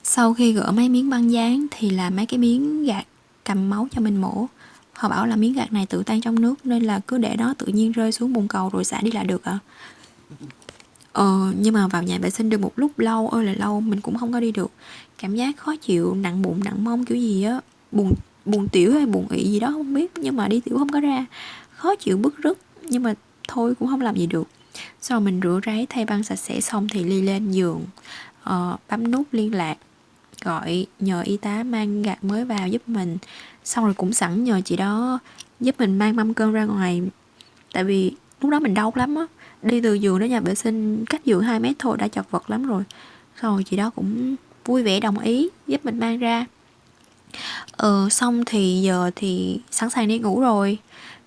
sau khi gỡ mấy miếng băng dán thì là mấy cái miếng gạt cầm máu cho mình mổ. Họ bảo là miếng gạc này tự tan trong nước nên là cứ để nó tự nhiên rơi xuống bồn cầu rồi xả đi là được ạ. À. Ờ, nhưng mà vào nhà vệ sinh được một lúc lâu ơi là lâu mình cũng không có đi được. Cảm giác khó chịu nặng bụng nặng mông kiểu gì á. Buồn buồn tiểu hay buồn ị gì đó không biết nhưng mà đi tiểu không có ra. Khó chịu bức rứt nhưng mà thôi cũng không làm gì được. Sau mình rửa ráy thay băng sạch sẽ xong thì ly lên giường. Uh, bấm nút liên lạc gọi nhờ y tá mang gạt mới vào giúp mình. Xong rồi cũng sẵn nhờ chị đó giúp mình mang mâm cơm ra ngoài. Tại vì lúc đó mình đau lắm á. Đi từ giường đến nhà vệ sinh, cách giường 2 mét thôi đã chật vật lắm rồi. Xong rồi chị đó cũng vui vẻ đồng ý giúp mình mang ra. Ờ xong thì giờ thì sẵn sàng đi ngủ rồi.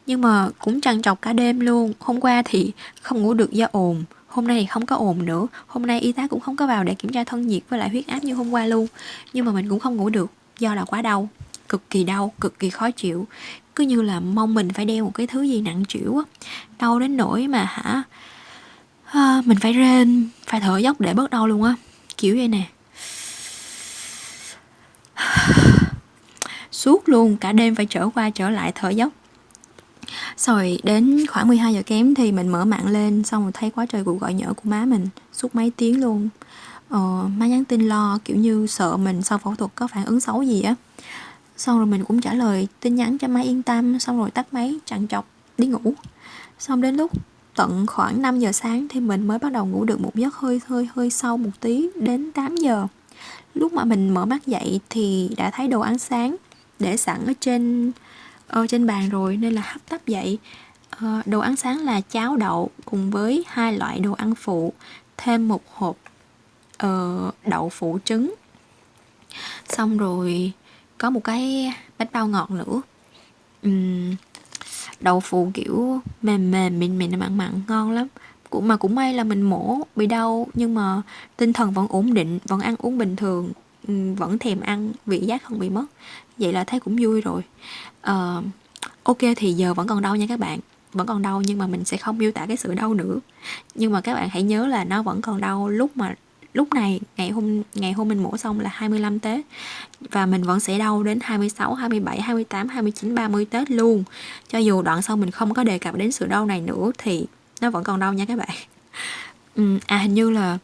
Nhưng mà cũng trằn trọc cả đêm luôn. Hôm qua thì không ngủ được do ồn hôm nay thì không có ồn nữa. Hôm nay y tá cũng không có vào để kiểm tra thân nhiệt với lại huyết áp như hôm qua luôn. Nhưng mà mình cũng không ngủ được do là quá đau cực kỳ đau cực kỳ khó chịu. Cứ như là mong mình phải đeo một cái thứ gì nặng chịu á. Đau đến nỗi mà hả à, mình phải rên phải thở dốc để bớt đau luôn á. Kiểu vậy nè. (sighs) Suốt luôn cả đêm phải trở qua trở lại thở dốc rồi đến khoảng 12 giờ kém thì mình mở mạng lên xong rồi thấy quá trời cuộc gọi nhỡ của má mình suốt mấy tiếng luôn. Ờ, má nhắn tin lo kiểu như sợ mình sau phẫu thuật có phản ứng xấu gì á. Xong rồi mình cũng trả lời tin nhắn cho má yên tâm xong rồi tắt máy chặn chọc đi ngủ. Xong đến lúc tận khoảng 5 giờ sáng thì mình mới bắt đầu ngủ được một giấc hơi hơi hơi sâu một tí đến 8 giờ. Lúc mà mình mở mắt dậy thì đã thấy đồ ăn sáng để sẵn ở trên ở trên bàn rồi nên là hấp tấp dậy. Ờ, đồ ăn sáng là cháo đậu cùng với hai loại đồ ăn phụ thêm một hộp uh, đậu phụ trứng. Xong rồi có một cái bánh bao ngọt nữa. Uhm, đậu phụ kiểu mềm mềm mịn mịn mặn mặn ngon lắm. Cũng mà cũng may là mình mổ bị đau nhưng mà tinh thần vẫn ổn định vẫn ăn uống bình thường vẫn thèm ăn vị giác không bị mất. Vậy là thấy cũng vui rồi uh, ok thì giờ vẫn còn đau nha các bạn vẫn còn đau nhưng mà mình sẽ không miêu tả cái sự đau nữa nhưng mà các bạn hãy nhớ là nó vẫn còn đau lúc mà lúc này ngày hôm ngày hôm mình mổ xong là 25 Tết và mình vẫn sẽ đau đến 26, 27, 28, 29, 30 Tết luôn. Cho dù đoạn sau mình không có đề cập đến sự đau này nữa thì nó vẫn còn đau nha các bạn. (laughs) Ừ, à hình như là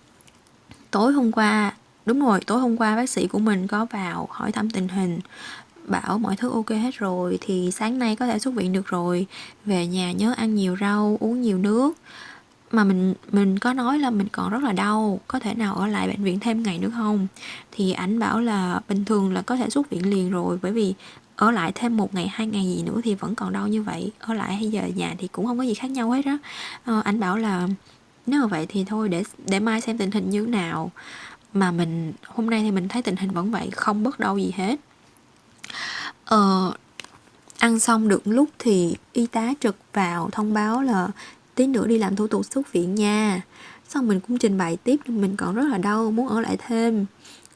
tối hôm qua đúng rồi tối hôm qua bác sĩ của mình có vào hỏi thăm tình hình bảo mọi thứ ok hết rồi thì sáng nay có thể xuất viện được rồi. Về nhà nhớ ăn nhiều rau uống nhiều nước. Mà mình mình có nói là mình còn rất là đau có thể nào ở lại bệnh viện thêm ngày nữa không? Thì ảnh bảo là bình thường là có thể xuất viện liền rồi bởi vì ở lại thêm một ngày hai ngày gì nữa thì vẫn còn đau như vậy ở lại hay giờ nhà thì cũng không có gì khác nhau hết á. Ờ, anh bảo là nếu mà vậy thì thôi để để mai xem tình hình như thế nào. Mà mình hôm nay thì mình thấy tình hình vẫn vậy không bớt đau gì hết ờ, ăn xong được lúc thì y tá trực vào thông báo là tí nữa đi làm thủ tục xuất viện nha. Xong mình cũng trình bày tiếp mình còn rất là đau muốn ở lại thêm.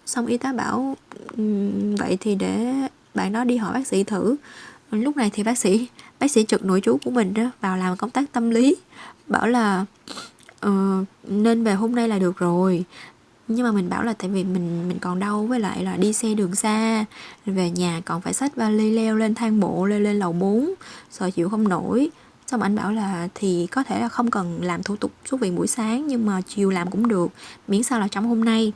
Xong y tá bảo vậy thì để bạn đó đi hỏi bác sĩ thử. Lúc này thì bác sĩ bác sĩ trực nội trú của mình đó vào làm công tác tâm lý. Bảo là uh, nên về hôm nay là được rồi nhưng mà mình bảo là tại vì mình mình còn đau với lại là đi xe đường xa. Về nhà còn phải xách vali leo lên thang bộ lên lên lầu 4 sợ chịu không nổi. Xong anh bảo là thì có thể là không cần làm thủ tục xuất viện buổi sáng, nhưng mà chiều làm cũng được, miễn sao là trong hôm nay.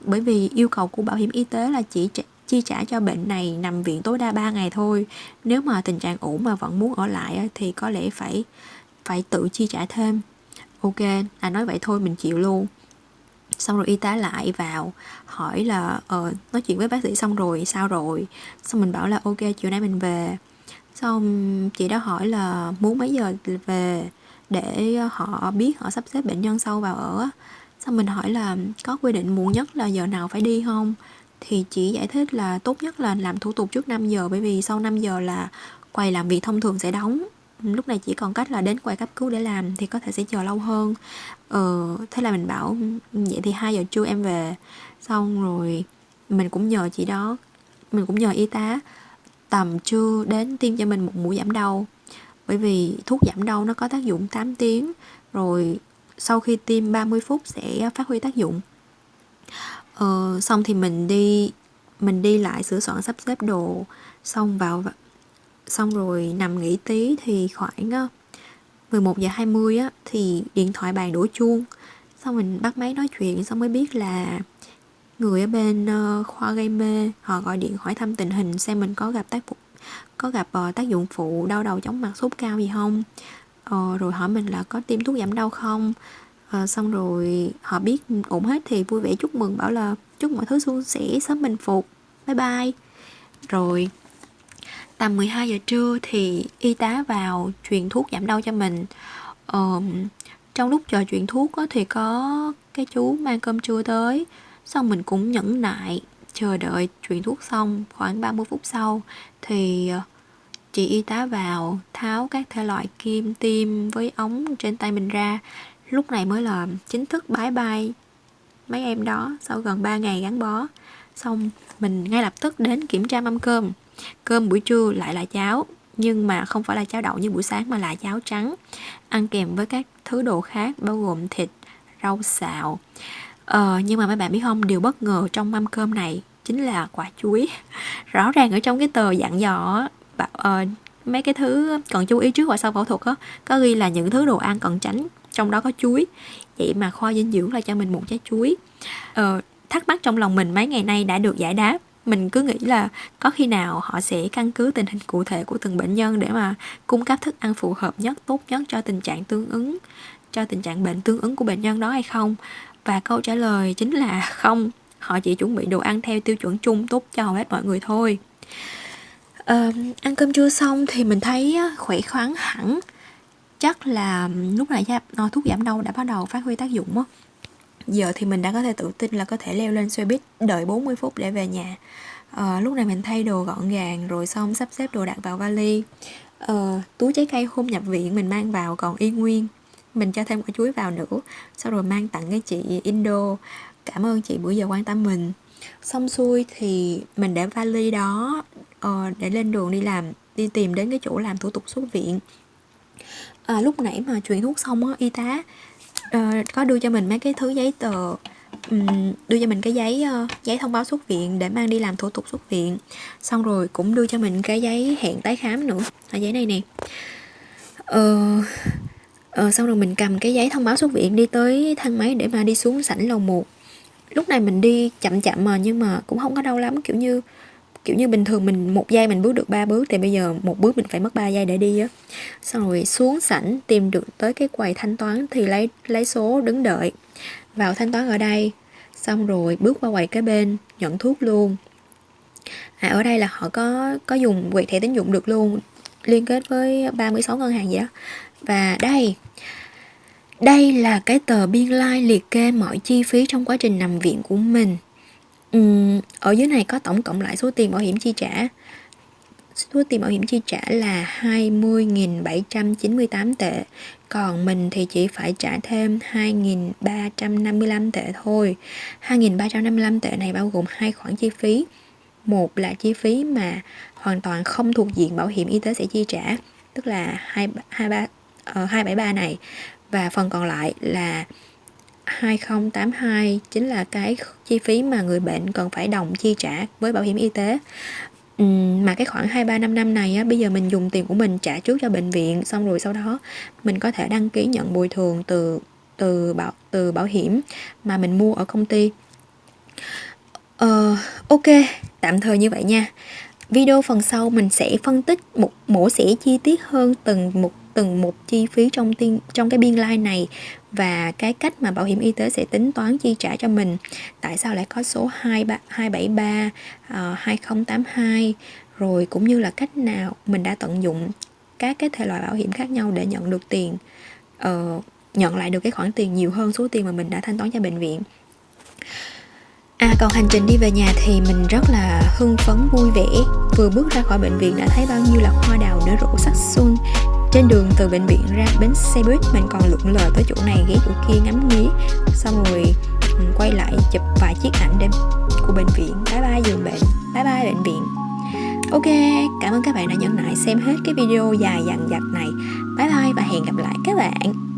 Bởi vì yêu cầu của bảo hiểm y tế là chỉ chi trả cho bệnh này nằm viện tối đa 3 ngày thôi. Nếu mà tình trạng ổn mà vẫn muốn ở lại thì có lẽ phải phải tự chi trả thêm. Ok à nói vậy thôi, mình chịu luôn xong rồi y tá lại vào, hỏi là ờ nói chuyện với bác sĩ xong rồi, sao rồi? Xong mình bảo là, ok, chiều nay mình về. Xong chị đã hỏi là, muốn mấy giờ về để họ biết họ sắp xếp bệnh nhân sâu vào ở xong mình hỏi là, có quy định muộn nhất là giờ nào phải đi không? Thì chị giải thích là tốt nhất là làm thủ tục trước 5 giờ, bởi vì sau 5 giờ là quầy làm việc thông thường sẽ đóng lúc này chỉ còn cách là đến quầy cấp cứu để làm thì có thể sẽ chờ lâu hơn. Ờ, thế là mình bảo vậy thì hai giờ trưa em về. Xong rồi mình cũng nhờ chị đó mình cũng nhờ y tá tầm trưa đến tiêm cho mình một mũi giảm đau. Bởi vì thuốc giảm đau nó có tác dụng 8 tiếng rồi sau khi tiêm 30 phút sẽ phát huy tác dụng. Ờ, xong thì mình đi mình đi lại sửa soạn sắp xếp đồ xong vào xong rồi nằm nghỉ tí thì khoảng 11 giờ 20 á thì điện thoại bàn đổ chuông. Xong mình bắt máy nói chuyện xong mới biết là người ở bên khoa gây mê họ gọi điện hỏi thăm tình hình xem mình có gặp tác có gặp uh, tác dụng phụ đau đầu chóng mặt sốt cao gì không. Uh, rồi hỏi mình là có tiêm thuốc giảm đau không. Uh, xong rồi họ biết ổn hết thì vui vẻ chúc mừng bảo là chúc mọi thứ suôn sẻ sớm bình phục. Bye bye. Rồi tầm 12 giờ trưa thì y tá vào truyền thuốc giảm đau cho mình. Ờ, trong lúc chờ truyền thuốc á, thì có cái chú mang cơm trưa tới xong mình cũng nhẫn nại chờ đợi truyền thuốc xong khoảng 30 phút sau thì ờ, chị y tá vào tháo các thể loại kim tiêm với ống trên tay mình ra. Lúc này mới là chính thức bái bai mấy em đó sau gần 3 ngày gắn bó. Xong mình ngay lập tức đến kiểm tra mâm cơm cơm buổi trưa lại là cháo nhưng mà không phải là cháo đậu như buổi sáng mà là cháo trắng. Ăn kèm với các thứ đồ khác bao gồm thịt rau xào. Ờ, nhưng mà mấy bạn biết không điều bất ngờ trong mâm cơm này chính là quả chuối. (laughs) Rõ ràng ở trong cái tờ dặn dò uh, mấy cái thứ cần chú ý trước và sau phẫu thuật á có ghi là những thứ đồ ăn cần tránh trong đó có chuối. Vậy mà khoa dinh dưỡng là cho mình một trái chuối. Ờ, thắc mắc trong lòng mình mấy ngày nay đã được giải đáp mình cứ nghĩ là có khi nào họ sẽ căn cứ tình hình cụ thể của từng bệnh nhân để mà cung cấp thức ăn phù hợp nhất tốt nhất cho tình trạng tương ứng cho tình trạng bệnh tương ứng của bệnh nhân đó hay không? Và câu trả lời chính là (laughs) không. Họ chỉ chuẩn bị đồ ăn theo tiêu chuẩn chung tốt cho hầu hết mọi người thôi. À, ăn cơm trưa xong thì mình thấy khỏe khoắn hẳn. Chắc là lúc này thuốc giảm đau đã bắt đầu phát huy tác dụng á giờ thì mình đã có thể tự tin là có thể leo lên xe buýt đợi 40 phút để về nhà. À, lúc này mình thay đồ gọn gàng rồi xong sắp xếp đồ đặt vào vali. À, túi trái cây hôm nhập viện mình mang vào còn y nguyên. Mình cho thêm quả chuối vào nữa sau rồi mang tặng cái chị Indo. Cảm ơn chị bữa giờ quan tâm mình. Xong xuôi thì mình để vali đó uh, để lên đường đi làm đi tìm đến cái chỗ làm thủ tục xuất viện. À, lúc nãy mà truyền thuốc xong á y tá uh, có đưa cho mình mấy cái thứ giấy tờ um, đưa cho mình cái giấy uh, giấy thông báo xuất viện để mang đi làm thủ tục xuất viện. Xong rồi cũng đưa cho mình cái giấy hẹn tái khám nữa là giấy này nè. Uh, uh, xong rồi mình cầm cái giấy thông báo xuất viện đi tới thang máy để mà đi xuống sảnh lầu 1 lúc này mình đi chậm chậm mà nhưng mà cũng không có đau lắm kiểu như kiểu như bình thường mình một giây mình bước được ba bước thì bây giờ một bước mình phải mất 3 giây để đi á. Xong rồi xuống sảnh tìm được tới cái quầy thanh toán thì lấy lấy số đứng đợi. Vào thanh toán ở đây xong rồi bước qua quầy kế bên nhận thuốc luôn. À, ở đây là họ có có dùng quẹt thẻ tín dụng được luôn liên kết với 36 ngân hàng vậy đó và đây đây là cái tờ biên lai like liệt kê mọi chi phí trong quá trình nằm viện của mình. Ừm, ở dưới này có tổng cộng lại số tiền bảo hiểm chi trả. Số tiền bảo hiểm chi trả là 20.798 tệ, còn mình thì chỉ phải trả thêm 2.355 tệ thôi. 2.355 tệ này bao gồm hai khoản chi phí. Một là chi phí mà hoàn toàn không thuộc diện bảo hiểm y tế sẽ chi trả, tức là 223 uh, 273 này và phần còn lại là 2082 chính là cái chi phí mà người bệnh cần phải đồng chi trả với bảo hiểm y tế ừ, mà cái khoảng 2 3 5 năm này á, bây giờ mình dùng tiền của mình trả trước cho bệnh viện xong rồi sau đó mình có thể đăng ký nhận bồi thường từ từ bảo từ bảo hiểm mà mình mua ở công ty. Ờ, ok, tạm thời như vậy nha. Video phần sau mình sẽ phân tích một mổ xẻ chi tiết hơn từng một từng một chi phí trong tiên, trong cái biên lai này và cái cách mà bảo hiểm y tế sẽ tính toán chi trả cho mình. Tại sao lại có số 23, 273 uh, 2082 rồi cũng như là cách nào mình đã tận dụng các cái thể loại bảo hiểm khác nhau để nhận được tiền uh, nhận lại được cái khoản tiền nhiều hơn số tiền mà mình đã thanh toán cho bệnh viện. À còn hành trình đi về nhà thì mình rất là hưng phấn vui vẻ. Vừa bước ra khỏi bệnh viện đã thấy bao nhiêu là hoa đào nở rộ sắc xuân trên đường từ bệnh viện ra bến xe buýt, mình còn lượn lờ tới chỗ này ghé chỗ kia ngắm nghía, xong rồi ừ, quay lại chụp vài chiếc ảnh đêm của bệnh viện. Bye bye, giường bệnh. Bye bye, bệnh viện. Ok, cảm ơn các bạn đã nhẫn nại xem hết cái video dài dằng dặc này. Bye bye và hẹn gặp lại các bạn.